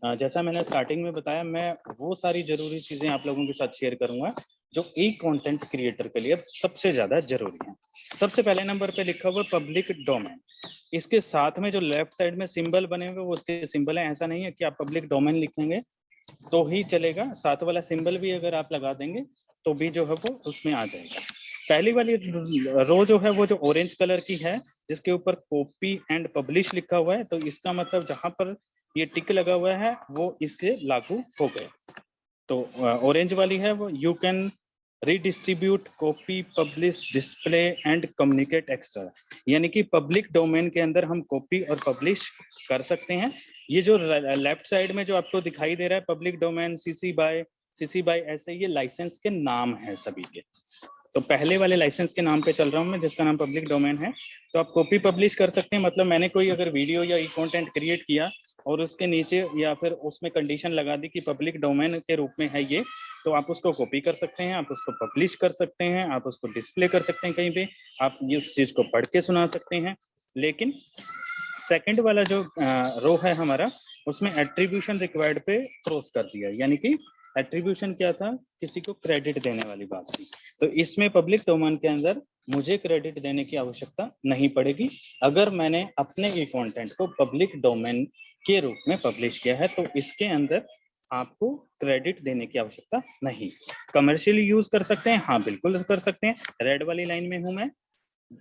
जैसा मैंने स्टार्टिंग में बताया, मैं वो सारी ज़रूरी चीज़ें आप लोगों के साथ शेयर करूँगा, जो ई कंटेंट क्रिएटर के लिए सबसे ज़्यादा ज़रूरी है। सबसे पहले नंबर पे लिखा हुआ पब्लिक डोमेन इसके साथ में जो लेफ़्ट साइड में सिंबल बने हुए, वो उसके सिंबल है। ऐसा नहीं है कि आप पब्लिक डोमेन लिखेंगे तो ही चलेगा। साथ वाला सिंबल भी अगर आप लगा देंगे तो भी जो है वो उसमें आ जाएगा। पहली वाली रो जो है, वो जो ऑरेंज कलर की है, जिसके ऊपर कॉपी एंड पब्लिश लिखा हुआ है तो इसका मतलब जहाँ पर ये टिक लगा हुआ है, वो इसके लागू हो गए। तो ऑरेंज वाली है वो। You can redistribute copy publish display and communicate extra यानी कि पब्लिक डोमेन के अंदर हम कॉपी और पब्लिश कर सकते हैं। ये जो लेफ़्ट साइड में जो आपको दिखाई दे रहा है public domain CC by CC by ऐसे ये लाइसेंस के नाम है सभी के। तो पहले वाले लाइसेंस के नाम पे चल रहा हूँ मैं, जिसका नाम पब्लिक डोमेन है। तो आप कॉपी पब्लिश कर सकते हैं मतलब मैंने कोई अगर वीडियो या ई कंटेंट क्रिएट किया और उसके नीचे या फिर उसमें कंडीशन लगा दी कि पब्लिक डोमेन के रूप में है ये तो आप उसको कॉपी कर सकते हैं, आप उसको पब्लिश कर सकते हैं, आप उसको डिस्प्ले कर सकते हैं कहीं पे, आप उस चीज़ को पढ़ के सुना सकते हैं। लेकिन सेकंड वाला जो रो है हमारा, उसमें एट्रीब्यूशन रिक्वायर्ड पे क्रॉस कर दिया, यानी कि एट्रीब्यूशन क्या था? किसी को क्रेडिट देने वाली बात थी। तो इसमें पब्लिक डोमेन के अंदर मुझे क्रेडिट देने की आवश्यकता नहीं पड़ेगी। अगर मैंने अपने ई कंटेंट को पब्लिक डोमेन के रूप में पब्लिश किया है तो इसके अंदर आपको क्रेडिट देने की आवश्यकता नहीं। कमर्शियली यूज़ कर सकते हैं? हाँ बिल्कुल कर सकते हैं। रेड वाली लाइन में हूँ मैं।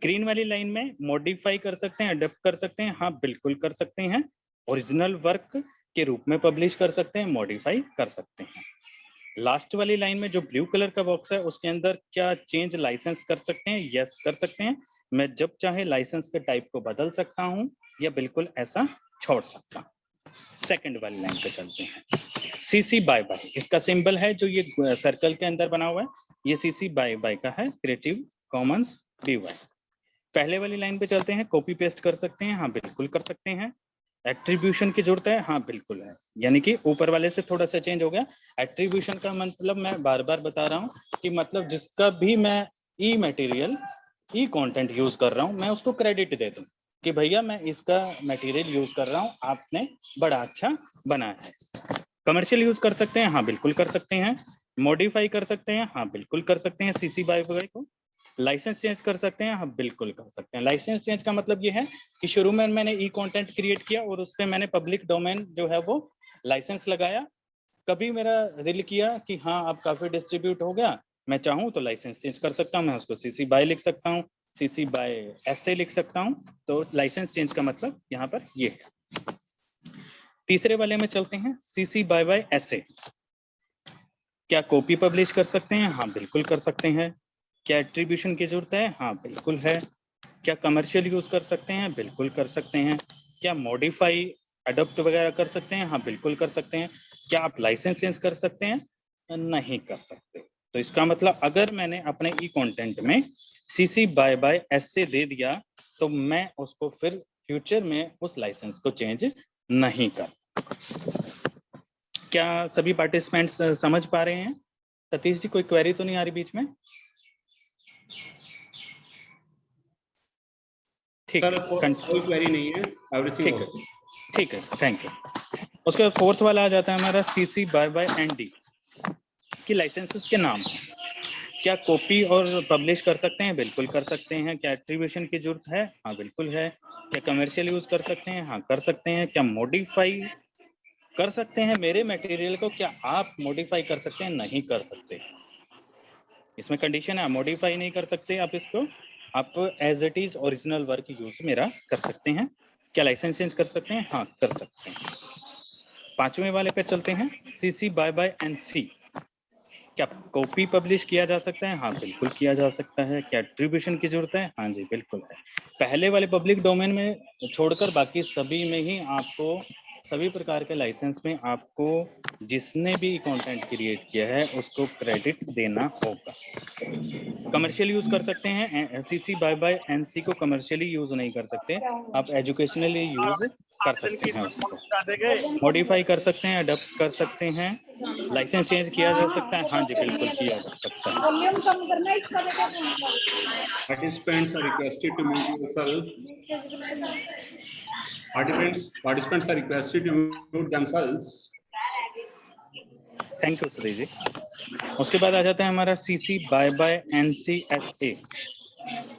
ग्रीन वाली लाइन में मॉडिफाई कर सकते हैं अडेप्ट कर सकते हैं। हाँ बिल्कुल कर सकते हैं। ओरिजिनल वर्क के रूप में पब्लिश कर सकते हैं मॉडिफाई कर सकते हैं। लास्ट वाली लाइन में जो ब्लू कलर का बॉक्स है, उसके अंदर क्या चेंज लाइसेंस कर सकते हैं? यस कर सकते हैं। मैं जब चाहे लाइसेंस के टाइप को बदल सकता हूँ या बिल्कुल ऐसा छोड़ सकता सेकंड वाली लाइन पे चलते हैं। सीसी बाय बाय इसका सिंबल है जो ये सर्कल के अंदर बना हुआ है। ये सीसी बाय बाय का है। क्रिएटिव कॉमन्स डी पहले वाली लाइन पे चलते हैं। कॉपी पेस्ट कर सकते हैं। हाँ बिल्कुल कर सकते हैं। एट्रीब्यूशन की ज़रूरत है? हाँ बिल्कुल है। यानी कि ऊपर वाले से थोड़ा सा चेंज हो गया। एट्रीब्यूशन का मतलब मैं बार बार बता रहा हूँ कि मतलब जिसका भी मैं e material e content use कर रहा हूँ, मैं उसको क्रेडिट दे दूँ कि भैया मैं इसका मटेरियल यूज़ कर रहा हूँ, आपने बड़ा अच्छा बनाया है। कमर्शियल यूज़ कर सकते हैं? हाँ बिल्कुल कर सकते हैं। मॉडिफाई कर सकते हैं? हाँ बिल्कुल कर सकते हैं। सीसी बाई को लाइसेंस चेंज कर सकते हैं? हाँ बिल्कुल कर सकते हैं। लाइसेंस चेंज का मतलब ये है कि शुरू में मैंने ई कंटेंट क्रिएट किया और उस पर मैंने पब्लिक डोमेन जो है वो लाइसेंस लगाया। कभी मेरा दिल किया कि हाँ अब काफ़ी डिस्ट्रीब्यूट हो गया, मैं चाहूँ तो लाइसेंस चेंज कर सकता हूँ, मैं उसको सीसी बाय लिख सकता हूँ सीसी बाय एस लिख सकता हूँ। तो लाइसेंस चेंज का मतलब यहाँ पर ये है। तीसरे वाले में चलते हैं सीसी बाय बाय एस क्या कॉपी पब्लिश कर सकते हैं? हाँ बिल्कुल कर सकते हैं। क्या एट्रीब्यूशन की ज़रूरत है? हाँ बिल्कुल है। क्या कमर्शियल यूज़ कर सकते हैं? बिल्कुल कर सकते हैं। क्या मॉडिफाई अडोप्ट वगैरह कर सकते हैं? हाँ बिल्कुल कर सकते हैं। क्या आप लाइसेंस चेंज कर सकते हैं? नहीं कर सकते। तो इसका मतलब अगर मैंने अपने ई कंटेंट में सीसी बाय बाय एस से दे दिया तो मैं उसको फिर फ्यूचर में उस लाइसेंस को चेंज नहीं कर। क्या सभी पार्टिसिपेंट्स समझ पा रहे हैं? सतीश जी, कोई क्वेरी तो नहीं आ रही बीच में? ठीक। है कोई क्वेरी नहीं है। एवरीथिंग ठीक है। ठीक है थैंक यू उसके बाद फोर्थ वाला आ जाता है हमारा CC by by and D की लाइसेंसेस के नाम। क्या कॉपी और पब्लिश कर सकते हैं? बिल्कुल कर सकते हैं। क्या एट्रीब्यूशन की ज़रूरत है? हाँ बिल्कुल है। क्या कमर्शियल यूज़ कर सकते हैं? हाँ कर सकते हैं। क्या मॉडिफाई कर सकते हैं? मेरे मटेरियल को क्या आप मॉडिफाई कर सकते हैं? नहीं कर सकते। इसमें कंडीशन है मॉडिफाई नहीं कर सकते आप इसको। आप as it is original work use मेरा कर सकते हैं। क्या लाइसेंस चेंज कर सकते हैं? हाँ कर सकते हैं। पाँचवें वाले पे चलते हैं। CC by by N C क्या कॉपी पब्लिश किया जा सकता है? हाँ बिल्कुल किया जा सकता है। क्या एट्रीब्यूशन की ज़रूरत है? हाँ जी, बिल्कुल है। पहले वाले पब्लिक डोमेन में छोड़कर बाकी सभी में ही आपको सभी प्रकार के लाइसेंस में आपको जिसने भी कंटेंट क्रिएट किया है, उसको क्रेडिट देना होगा। कमर्शियल यूज़ कर सकते हैं सीसी बाय बाय एनसी को कमर्शियली यूज़ नहीं कर सकते। आप एजुकेशनली यूज़ कर सकते हैं मॉडिफाई कर सकते हैं अडप्ट कर सकते हैं। लाइसेंस चेंज किया जा सकता है। हाँ जी, बिल्कुल किया जा सकता है। Participants participants are requested to mute themselves thank you Sudhir ji उसके बाद आ जाता है हमारा CC by by N C S A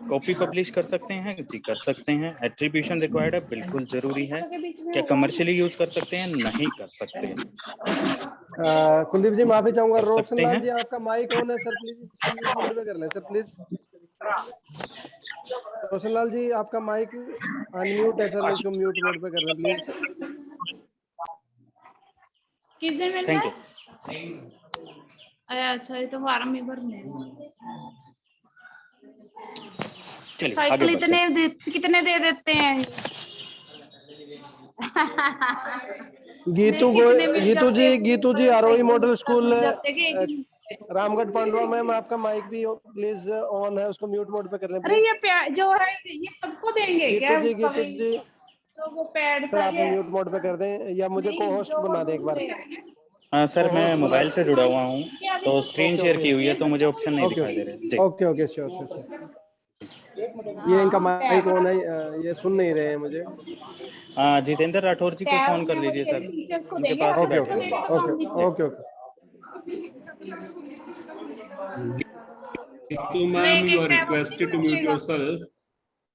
copy publish कर सकते हैं जी कर सकते हैं एट्रीब्यूशन रिक्वायर्ड है बिल्कुल ज़रूरी है क्या कमर्शियली यूज़ कर सकते हैं नहीं कर सकते अ, कुलदीप जी माफ़ी चाहूँगा रोशन हैं। जी आपका माइक ऑन है सर प्लीज़ कर लें सर प्लीज़ रोशन लाल जी आपका माइक अनम्यूट है सर इसको म्यूट मोड पे कर लें प्लीज़ किसने मिलना थैंक यू अरे अच्छा ये तो फार्म ही भरने हैं। चलिए साइकिल इतने दे, कितने दे देते हैं? गीतू गो Geetu ji Geetu ji Aarohi model school? Ramgarh Pandwa ma'am आपका माइक भी प्लीज़ ऑन है उसको म्यूट मोड पे कर लें अरे ये जो है ये सबको देंगे क्या जी गीतू जी। तो वो पैड सर आप म्यूट मोड पे कर दें या मुझे को होस्ट बना दें एक बार। दूसरे- हाँ। सर मैं मोबाइल से जुड़ा हुआ हूँ तो स्क्रीन ओके, शेयर की हुई है तो मुझे ऑप्शन नहीं दिखाई दे रहे। ओके ओके श्योर श्योर ये इनका माइक ऑन है ये सुन नहीं रहे हैं मुझे हाँ जितेंद्र राठौर जी को फ़ोन कर लीजिए सर उनके पास okay okay okay okay ma'am, you are requested to mute yourself.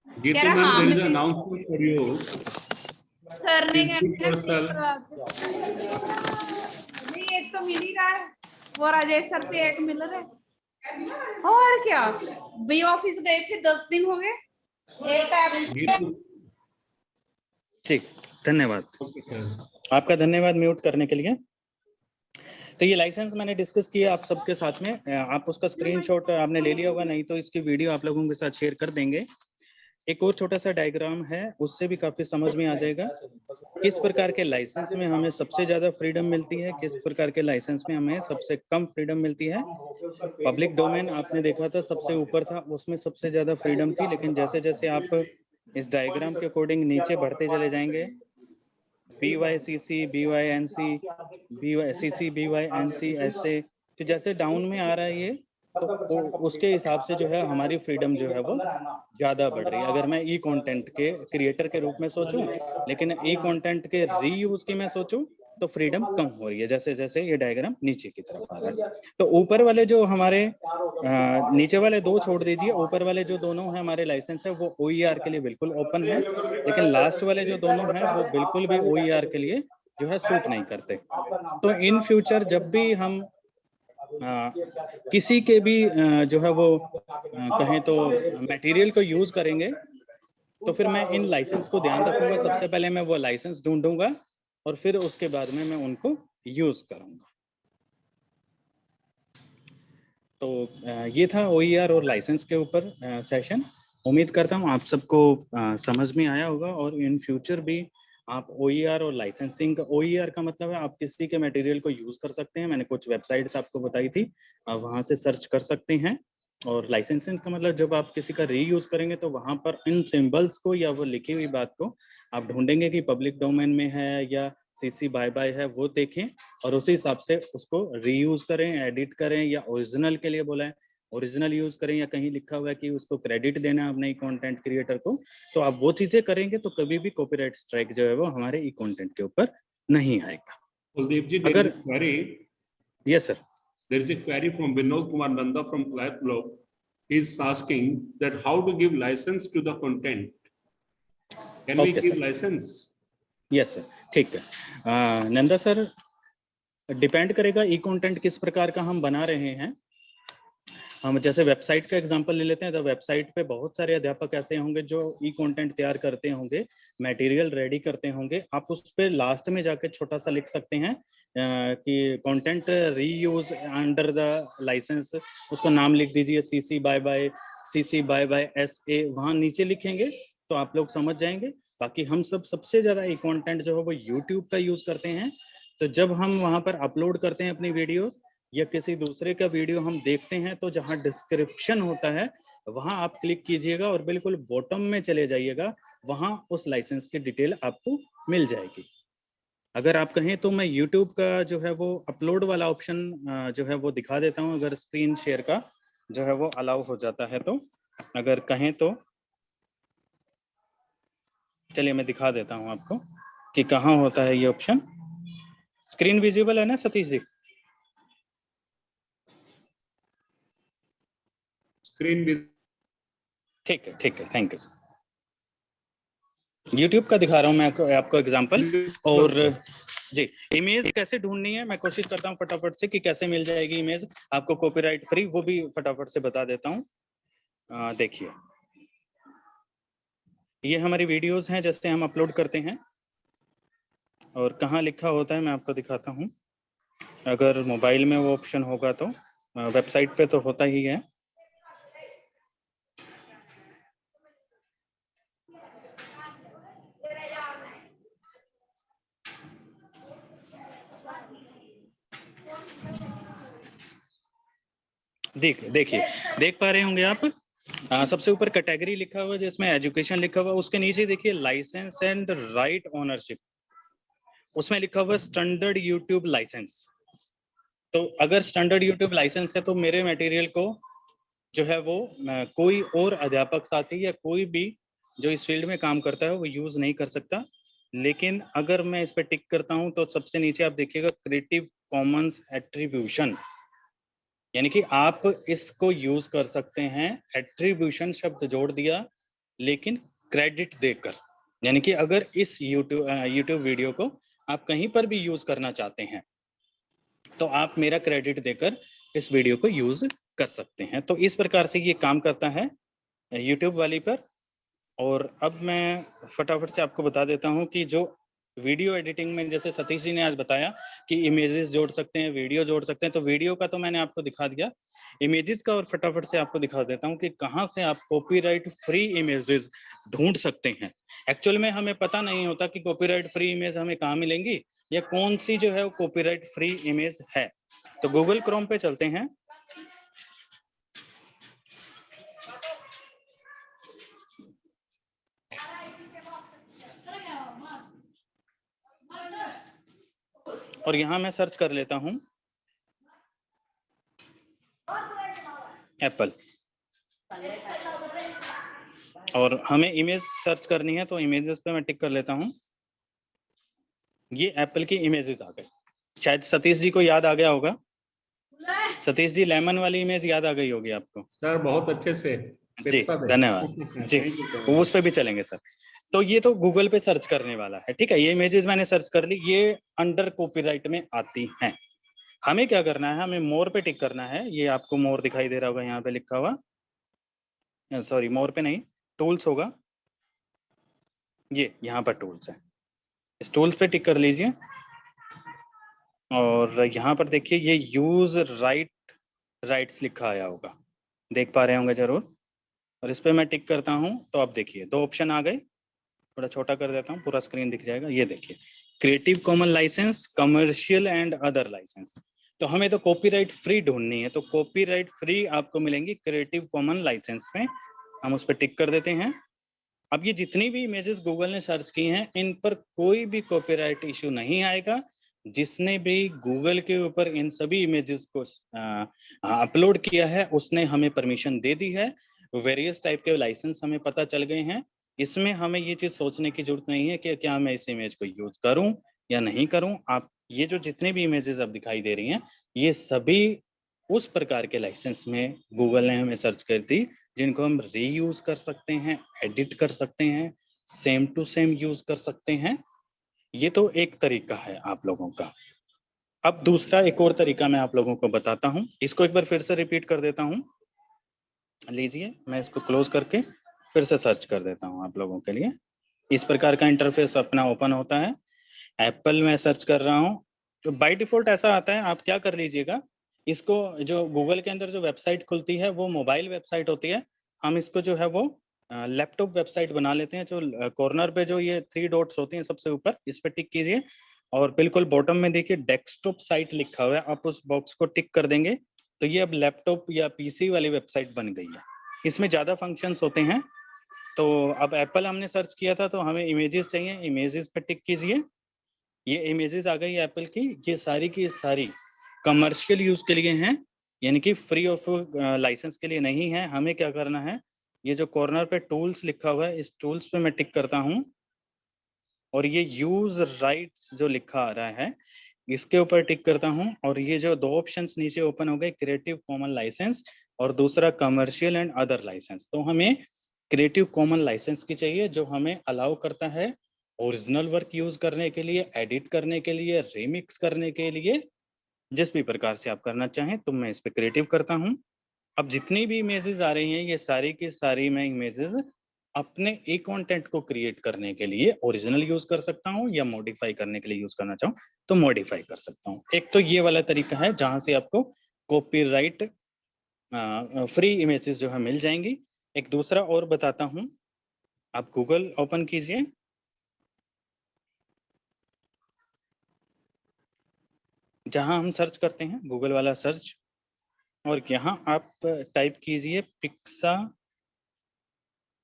Gitu ma'am, there is an announcement for you. Sir ने Please mute yourself. नहीं एक तो मिल ही रहा है वो राजेश सर पे एक मिल रहा है और क्या? बी ऑफ़िस गए थे दस दिन हो गए. ठीक धन्यवाद। आपका धन्यवाद म्यूट करने के लिए। तो ये लाइसेंस मैंने डिस्कस किया आप सबके साथ में। आप उसका स्क्रीनशॉट आपने ले लिया होगा नहीं तो इसकी वीडियो आप लोगों के साथ शेयर कर देंगे। एक और छोटा सा डायग्राम है, उससे भी काफ़ी समझ में आ जाएगा। किस प्रकार के लाइसेंस में हमें सबसे ज़्यादा फ्रीडम मिलती है, किस प्रकार के लाइसेंस में हमें सबसे कम फ्रीडम मिलती है। पब्लिक डोमेन आपने देखा था, सबसे ऊपर था, उसमें सबसे ज़्यादा फ्रीडम थी, लेकिन जैसे जैसे आप इस डायग्राम के अकॉर्डिंग नीचे बढ़ते चले जाएँगे B Y C C B Y N C B Y C C B Y N C A तो जैसे डाउन में आ रहा है ये तो उसके हिसाब से जो है हमारी फ्रीडम जो है वो ज़्यादा बढ़ रही है। अगर मैं ई कंटेंट के क्रिएटर के रूप में सोचूं लेकिन ई कंटेंट के रीयूज की मैं सोचूं तो फ्रीडम कम हो रही है जैसे जैसे ये डायग्राम नीचे की तरफ़ आ रहा है। तो ऊपर वाले जो हमारे अ, नीचे वाले दो छोड़ दीजिए। ऊपर वाले जो दोनों हैं हमारे लाइसेंस है वो ओईआर के लिए बिल्कुल ओपन है। लेकिन लास्ट वाले जो दोनों हैं वो बिल्कुल भी ओ के लिए जो है सूट नहीं करते। तो इन फ्यूचर जब भी हम किसी के भी जो है वो कहें तो मटेरियल को यूज़ करेंगे तो फिर मैं इन लाइसेंस को ध्यान रखूँगा। सबसे पहले मैं वो लाइसेंस ढूंढूँगा और फिर उसके बाद में मैं उनको यूज़ करूँगा। तो ये था ओ और लाइसेंस के ऊपर सेशन उम्मीद करता हूँ आप सबको समझ में आया होगा और इन फ्यूचर भी आप ओ और लाइसेंसिंग ओ का मतलब है, आप किसी के मटेरियल को यूज़ कर सकते हैं। मैंने कुछ वेबसाइट्स आपको बताई थी, आप वहाँ से सर्च कर सकते हैं। और लाइसेंसिंग का मतलब जब आप किसी का रीयूज करेंगे तो वहाँ पर इन सिंबल्स को या वो लिखी हुई बात को आप ढूंढेंगे कि पब्लिक डोमेन में है या सीसी बाय बाय है, वो देखें और उसी हिसाब से उसको रीयूज करें एडिट करें या ओरिजिनल के लिए बोला है ओरिजिनल यूज़ करें या कहीं लिखा हुआ है कि उसको क्रेडिट देना है अपने ई कॉन्टेंट क्रिएटर को तो आप वो चीज़ें करेंगे तो कभी भी कॉपीराइट स्ट्राइक जो है वो हमारे ई कॉन्टेंट के ऊपर नहीं आएगा। कुलदीप जी अगर yes sir there is a query from Vinod Kumar Nanda from क्लैथ block is asking that how to give license to the content can we give license yes sir ठीक है। नंदा सर डिपेंड करेगा ई कॉन्टेंट किस प्रकार का हम बना रहे हैं। हम जैसे वेबसाइट का एग्जांपल ले लेते हैं तो वेबसाइट पे बहुत सारे अध्यापक ऐसे होंगे जो ई कंटेंट तैयार करते होंगे मटेरियल रेडी करते होंगे। आप उस पे लास्ट में जाके छोटा सा लिख सकते हैं कि content reuse under the license उसका नाम लिख दीजिए CC by by CC by by S A वहाँ नीचे लिखेंगे तो आप लोग समझ जाएँगे। बाकी हम सब, सबसे ज़्यादा ई कॉन्टेंट जो है वो यूट्यूब का यूज़ करते हैं। तो जब हम वहाँ पर अपलोड करते हैं अपनी वीडियो या किसी दूसरे का वीडियो हम देखते हैं तो जहाँ डिस्क्रिप्शन होता है, वहाँ आप क्लिक कीजिएगा और बिल्कुल बॉटम में चले जाइएगा, वहाँ उस लाइसेंस की डिटेल आपको मिल जाएगी। अगर आप कहें तो मैं यूट्यूब का जो है वो अपलोड वाला ऑप्शन जो है वो दिखा देता हूँ, अगर स्क्रीन शेयर का जो है वो अलाउ हो जाता है तो। अगर कहें तो चलिए मैं दिखा देता हूँ आपको कि कहाँ होता है ये ऑप्शन स्क्रीन विजिबल है ना सतीश जी? Screen with ठीक है ठीक है थैंक यू YouTube का दिखा रहा हूँ मैं आपको, आपको एग्जांपल और जी इमेज कैसे ढूंढनी है? मैं कोशिश करता हूँ फटाफट से कि कैसे मिल जाएगी इमेज आपको कॉपीराइट फ्री वो भी फटाफट से बता देता हूँ। देखिए। ये हमारी वीडियोस हैं जैसे हम अपलोड करते हैं। और कहाँ लिखा होता है मैं आपको दिखाता हूँ। अगर मोबाइल में वो ऑप्शन होगा तो वेबसाइट पे तो होता ही है। देख देखिए देख पा रहे होंगे आप। आ, सबसे ऊपर कैटेगरी लिखा हुआ जिसमें एजुकेशन लिखा हुआ उसके नीचे देखिए लाइसेंस एंड राइट ओनरशिप उसमें लिखा हुआ स्टैंडर्ड यूट्यूब लाइसेंस तो अगर स्टैंडर्ड यूट्यूब लाइसेंस है तो मेरे मटेरियल को जो है वो कोई और अध्यापक साथी या कोई भी जो इस फ़ील्ड में काम करता है वो यूज़ नहीं कर सकता। लेकिन अगर मैं इस पर टिक करता हूँ तो सबसे नीचे आप देखिएगा क्रिएटिव कॉमन्स एट्रीब्यूशन यानी कि आप इसको यूज़ कर सकते हैं एट्रीब्यूशन शब्द जोड़ दिया, लेकिन क्रेडिट देकर। यानी कि अगर इस यूट्यूब यूट्यूब वीडियो को आप कहीं पर भी यूज़ करना चाहते हैं तो आप मेरा क्रेडिट देकर इस वीडियो को यूज़ कर सकते हैं। तो इस प्रकार से ये काम करता है यूट्यूब वाली पर। और अब मैं फटाफट से आपको बता देता हूँ कि जो वीडियो एडिटिंग में, जैसे सतीश जी ने आज बताया कि इमेजेस जोड़ सकते हैं, वीडियो जोड़ सकते हैं तो वीडियो का तो मैंने आपको दिखा दिया। इमेजेस का और फटाफट से आपको दिखा देता हूँ कि कहाँ से आप कॉपीराइट फ्री इमेजेस ढूंढ सकते हैं। एक्चुअल में हमें पता नहीं होता कि कॉपीराइट फ्री इमेज हमें कहाँ मिलेंगी, या कौन सी जो है वो कॉपीराइट फ्री इमेज है। तो गूगल क्रोम पे चलते हैं। और यहाँ मैं सर्च कर लेता हूँ। एप्पल और हमें इमेज सर्च करनी है तो इमेजेस पे मैं टिक कर लेता हूँ। ये एप्पल की इमेजेस आ गए। शायद सतीश जी को याद आ गया होगा। सतीश जी लेमन वाली इमेज याद आ गई होगी आपको। सर बहुत अच्छे से। जी धन्यवाद। जी उस पे भी चलेंगे सर तो ये तो गूगल पे सर्च करने वाला है ठीक है? ये इमेजेस मैंने सर्च कर ली ये अंडर कॉपीराइट में आती हैं। हमें क्या करना है? हमें मोर पे टिक करना है। ये आपको मोर दिखाई दे रहा होगा यहाँ पे लिखा हुआ। सॉरी मोर पे नहीं टूल्स होगा। ये यहाँ पर टूल्स है। इस टूल्स पे टिक कर लीजिए। और यहाँ पर देखिए ये यूज़ राइट राइट्स लिखा आया होगा। देख पा रहे होंगे ज़रूर। और इस पर मैं टिक करता हूँ तो आप देखिए, दो ऑप्शन आ गए। थोड़ा छोटा कर देता हूँ, पूरा स्क्रीन दिख जाएगा। ये देखिए creative common license commercial and other license तो हमें तो कॉपीराइट फ्री ढूंढनी है तो कॉपीराइट फ्री आपको मिलेंगी क्रिएटिव कॉमन लाइसेंस में। हम उस पर टिक कर देते हैं। अब ये जितनी भी इमेजेस गूगल ने सर्च की हैं, इन पर कोई भी कॉपीराइट इशू नहीं आएगा। जिसने भी गूगल के ऊपर इन सभी इमेजेस को अपलोड किया है, उसने हमें परमिशन दे दी है। वेरियस टाइप के लाइसेंस हमें पता चल गए हैं। इसमें हमें ये चीज़ सोचने की ज़रूरत नहीं है कि क्या मैं इस इमेज को यूज़ करूँ या नहीं करूँ। आप, ये जो जितने भी इमेजेस अब दिखाई दे रही हैं, ये सभी उस प्रकार के लाइसेंस में गूगल ने हमें सर्च कर दी, जिनको हम रीयूज कर सकते हैं एडिट कर सकते हैं सेम टू सेम यूज़ कर सकते हैं। ये तो एक तरीका है आप लोगों का। अब दूसरा एक और तरीका मैं आप लोगों को बताता हूँ। इसको एक बार फिर से रिपीट कर देता हूँ। लीजिए, मैं इसको क्लोज करके फिर से सर्च कर देता हूँ आप लोगों के लिए। इस प्रकार का इंटरफेस अपना ओपन होता है। एप्पल में सर्च कर रहा हूँ। तो बाई डिफ़ॉल्ट ऐसा आता है, आप क्या कर लीजिएगा, इसको जो गूगल के अंदर जो वेबसाइट खुलती है, वो मोबाइल वेबसाइट होती है। हम इसको जो है वो लैपटॉप वेबसाइट बना लेते हैं, जो कॉर्नर पे जो ये थ्री डॉट्स होती हैं सबसे ऊपर, इस पर टिक कीजिए। और बिल्कुल बॉटम में देखिए डेस्कटॉप साइट लिखा हुआ है, आप उस बॉक्स को टिक कर देंगे। तो ये अब लैपटॉप या पीसी वाली वेबसाइट बन गई है। इसमें ज़्यादा फ़ंक्शंस होते हैं। तो अब एप्पल हमने सर्च किया था तो हमें इमेजेस चाहिए। इमेजेस पे टिक कीजिए। ये इमेजेस आ गई एप्पल की। ये सारी की सारी कमर्शियल यूज़ के लिए हैं। यानी कि फ्री ऑफ़ लाइसेंस के लिए नहीं है। हमें क्या करना है? ये जो कॉर्नर पे टूल्स लिखा हुआ है, इस टूल्स पे मैं टिक करता हूँ। और ये यूज़ राइट्स जो लिखा आ रहा है इसके ऊपर टिक करता हूँ और ये जो दो ऑप्शंस नीचे ओपन हो गए क्रिएटिव कॉमन लाइसेंस और दूसरा कमर्शियल एंड अदर लाइसेंस तो हमें क्रिएटिव कॉमन लाइसेंस की चाहिए जो हमें अलाउ करता है ओरिजिनल वर्क यूज़ करने के लिए एडिट करने के लिए रिमिक्स करने के लिए, जिस भी प्रकार से आप करना चाहें तो मैं इस पर क्रिएटिव करता हूँ। अब जितनी भी इमेजेस आ रही हैं, ये सारी की सारी मैं इमेजेस अपने एक कंटेंट को क्रिएट करने के लिए ओरिजिनल यूज़ कर सकता हूँ या मॉडिफाई करने के लिए यूज़ करना चाहूँ तो मॉडिफाई कर सकता हूँ। एक तो ये वाला तरीका है जहाँ से आपको कॉपीराइट फ्री इमेजेस जो है मिल जाएँगी। एक दूसरा और बताता हूँ, आप गूगल ओपन कीजिए। जहाँ हम सर्च करते हैं गूगल वाला सर्च और यहाँ आप टाइप कीजिए पिक्सा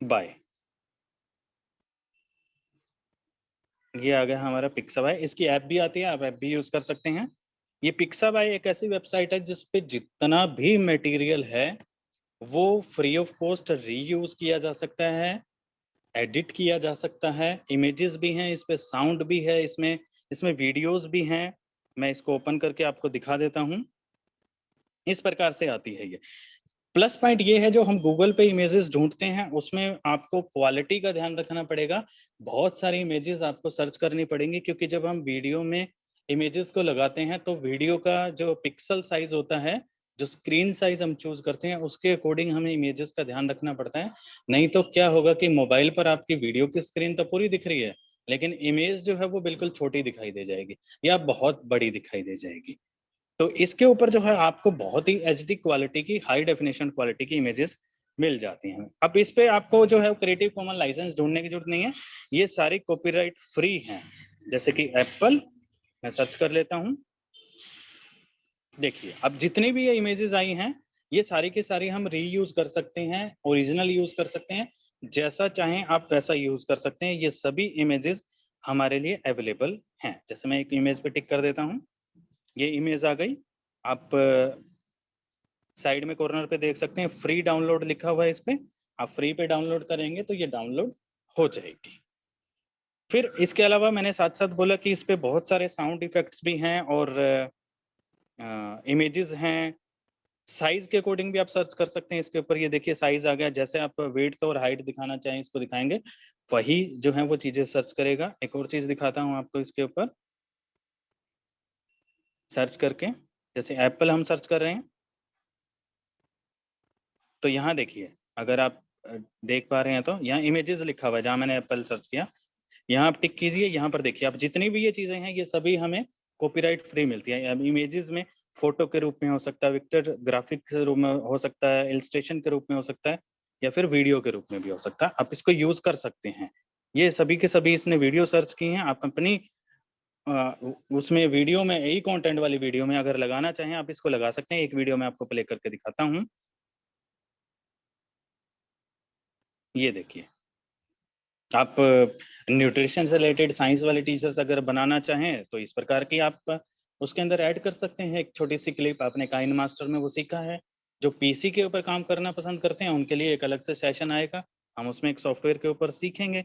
बाय ये आ गया हमारा पिक्सा बाय इसकी ऐप भी आती है, आप ऐप भी यूज़ कर सकते हैं। ये पिक्सा बाय एक ऐसी वेबसाइट है जिसपे जितना भी मटेरियल है, वो फ्री ऑफ़ कॉस्ट रीयूज किया जा सकता है एडिट किया जा सकता है। इमेजेस भी हैं, इस पे साउंड भी है, इसमें इसमें वीडियोस भी हैं। मैं इसको ओपन करके आपको दिखा देता हूँ। इस प्रकार से आती है ये। प्लस पॉइंट ये है जो हम गूगल पे इमेजेस ढूंढते हैं, उसमें आपको क्वालिटी का ध्यान रखना पड़ेगा। बहुत सारी इमेजेस आपको सर्च करनी पड़ेंगी, क्योंकि जब हम वीडियो में इमेजेस को लगाते हैं तो वीडियो का जो पिक्सल साइज़ होता है, जो स्क्रीन साइज़ हम चूज़ करते हैं, उसके अकॉर्डिंग हमें इमेजेस का ध्यान रखना पड़ता है। नहीं तो क्या होगा कि मोबाइल पर आपकी वीडियो की स्क्रीन तो पूरी दिख रही है, लेकिन इमेज जो है वो बिल्कुल छोटी दिखाई दे जाएगी या बहुत बड़ी दिखाई दे जाएगी। तो इसके ऊपर जो है आपको बहुत ही एचडी क्वालिटी की हाई डेफिनेशन क्वालिटी की इमेजेस मिल जाती हैं। अब इस पे आपको जो है क्रिएटिव कॉमन लाइसेंस ढूँढने की ज़रूरत नहीं है। ये सारी कॉपीराइट फ्री हैं। जैसे कि एप्पल मैं सर्च कर लेता हूँ। देखिए, अब जितनी भी ये इमेजेस आई हैं, ये सारी की सारी हम रीयूज कर सकते हैं ओरिजिनल यूज़ कर सकते हैं। जैसा चाहें आप वैसा यूज़ कर सकते हैं। ये सभी इमेजेस हमारे लिए अवेलेबल हैं। जैसे मैं एक इमेज पे टिक कर देता हूँ। ये इमेज आ गई। आप साइड में कॉर्नर पे देख सकते हैं फ्री डाउनलोड लिखा हुआ है इस पे। आप फ्री पे डाउनलोड करेंगे तो ये डाउनलोड हो जाएगी। फिर इसके अलावा मैंने साथ साथ बोला कि इस पे बहुत सारे साउंड इफेक्ट्स भी हैं और इमेजेस हैं। साइज़ के अकॉर्डिंग भी आप सर्च कर सकते हैं, इसके ऊपर ये देखिए साइज़ आ गया। जैसे आप वेट और हाइट दिखाना चाहें, इसको दिखाएँगे। वही जो है वो चीज़ें सर्च करेगा। एक और चीज़ दिखाता हूँ आपको इसके ऊपर। सर्च करके, जैसे एप्पल हम सर्च कर रहे हैं। तो यहाँ देखिए, अगर आप देख पा रहे हैं तो यहाँ इमेजेस लिखा हुआ है, जहाँ मैंने एप्पल सर्च किया। यहाँ आप टिक कीजिए, यहाँ पर देखिए, आप जितनी भी ये चीज़ें हैं, ये सभी हमें कॉपीराइट फ्री मिलती है। अब इमेजेस में फ़ोटो के रूप में हो सकता है विक्टर ग्राफिक के रूप में हो सकता है इलस्ट्रेशन के रूप में हो सकता है, या फिर वीडियो के रूप में भी हो सकता है। आप इसको यूज़ कर सकते हैं। ये सभी के सभी इसने वीडियो सर्च की हैं, आप अपनी उसमें वीडियो में, यही कंटेंट वाली वीडियो में अगर लगाना चाहें, आप इसको लगा सकते हैं। एक वीडियो में आपको प्ले करके दिखाता हूँ। ये देखिए। आप न्यूट्रिशन से रिलेटेड साइंस वाले टीचर्स अगर बनाना चाहें तो इस प्रकार की आप उसके अंदर ऐड कर सकते हैं। एक छोटी सी क्लिप आपने काइन मास्टर में वो सीखा है, जो पीसी के ऊपर काम करना पसंद करते हैं, उनके लिए एक अलग से सेशन आएगा। हम उसमें एक सॉफ्टवेयर के ऊपर सीखेंगे।